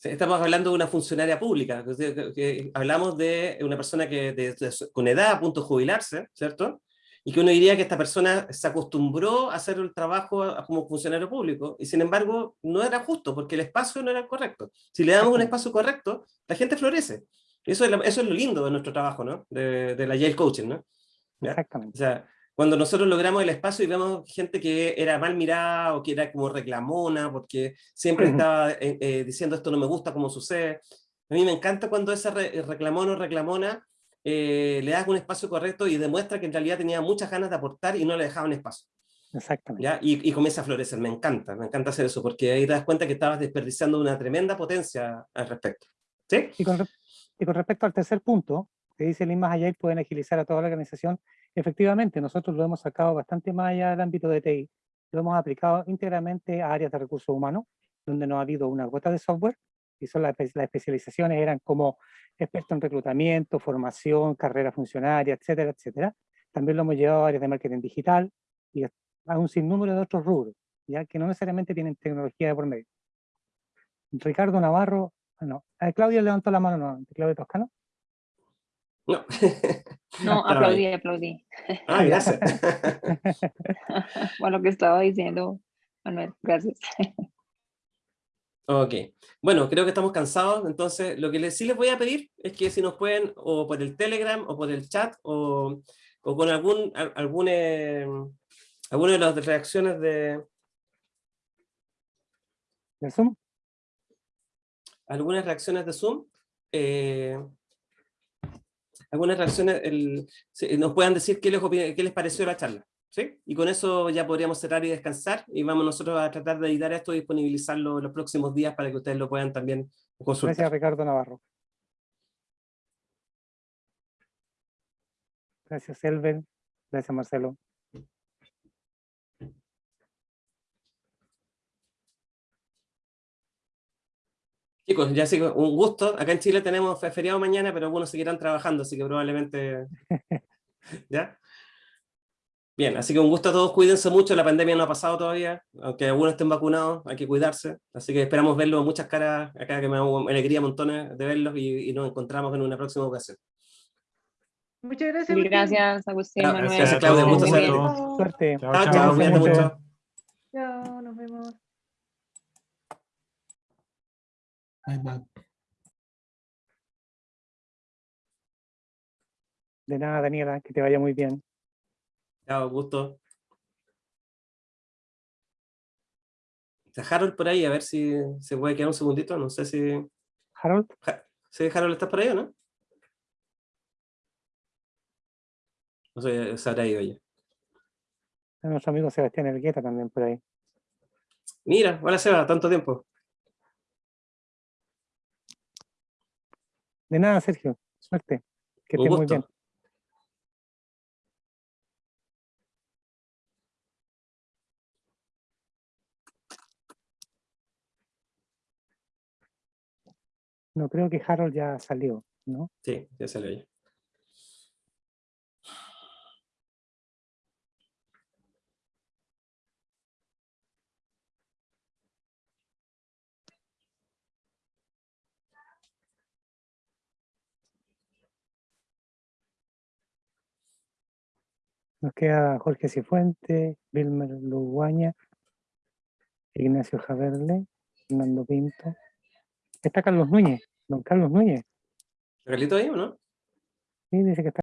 Estamos hablando de una funcionaria pública, que, que- hablamos de una persona que de- de con edad a punto de jubilarse, ¿cierto? Y que uno diría que esta persona se acostumbró a hacer el trabajo a- como funcionario público, y sin embargo no era justo, porque el espacio no era correcto. Si le damos un espacio correcto, la gente florece. Eso es, la- eso es lo lindo de nuestro trabajo, ¿no? De, de la Yale Coaching, ¿no? ¿Ya? Exactamente. O sea, cuando nosotros logramos el espacio y vemos gente que era mal mirada o que era como reclamona porque siempre estaba eh, eh, diciendo esto no me gusta como sucede. A mí me encanta cuando ese re- reclamón o reclamona eh, le das un espacio correcto y demuestra que en realidad tenía muchas ganas de aportar y no le dejaban espacio. Exactamente. ¿ya? Y, y comienza a florecer. Me encanta, me encanta hacer eso porque ahí te das cuenta que estabas desperdiciando una tremenda potencia al respecto. ¿Sí? Y con, re- y con respecto al tercer punto, que dice Lean más allá y pueden agilizar a toda la organización, efectivamente nosotros lo hemos sacado bastante más allá del ámbito de TI, lo hemos aplicado íntegramente a áreas de recursos humanos, donde no ha habido una gota de software, y son las, las especializaciones eran como experto en reclutamiento, formación, carrera funcionaria, etcétera, etcétera. También lo hemos llevado a áreas de marketing digital y a un sinnúmero de otros rubros, ya que no necesariamente tienen tecnología de por medio. Ricardo Navarro, ah, no, eh, Claudia levantó la mano, no, Claudia Toscano. No. *laughs* No, aplaudí, ahí. aplaudí. Ah, gracias. *laughs* Bueno, lo que estaba diciendo Manuel, gracias. Ok, bueno, creo que estamos cansados, entonces lo que les, sí les voy a pedir es que si nos pueden, o por el Telegram, o por el chat, o, o con algún, al- algún, eh, alguna de las reacciones de, ¿De Zoom? algunas reacciones de Zoom, eh, algunas reacciones, nos puedan decir qué les, qué les pareció la charla, ¿sí? Y con eso ya podríamos cerrar y descansar, y vamos nosotros a tratar de editar esto y disponibilizarlo los próximos días para que ustedes lo puedan también consultar. Gracias Ricardo Navarro. Gracias Elven, gracias Marcelo. Chicos, ya un gusto. Acá en Chile tenemos fe- feriado mañana, pero algunos seguirán trabajando, así que probablemente... *laughs* ¿Ya? Bien, así que un gusto a todos, cuídense mucho, la pandemia no ha pasado todavía, aunque algunos estén vacunados, hay que cuidarse, así que esperamos verlos, muchas caras acá que me hago alegría montones de verlos y, y nos encontramos en una próxima ocasión. Muchas gracias. Agustín. gracias, Agustín, Manuel. gracias, Claudia, gusto saludarte. Suerte. Chao, Chao, chao. chao, mucho. Chao, nos vemos. De nada, Daniela, que te vaya muy bien. Chao, gusto. Está Harold por ahí, a ver si se puede quedar un segundito, no sé si... Harold, Ja- ¿Sí, Harold, estás por ahí o no? No sé, se habrá ido ya. nuestro amigo Sebastián Elgueta también por ahí. Mira, hola Seba, tanto tiempo. De nada, Sergio. Suerte. Que estés muy bien. No creo que Harold ya salió, ¿no? Sí, ya salió ya. Nos queda Jorge Cifuente, Wilmer Luguaña, Ignacio Javerle, Fernando Pinto. Está Carlos Núñez, don Carlos Núñez. ¿Carlito ahí o no? Sí, dice que está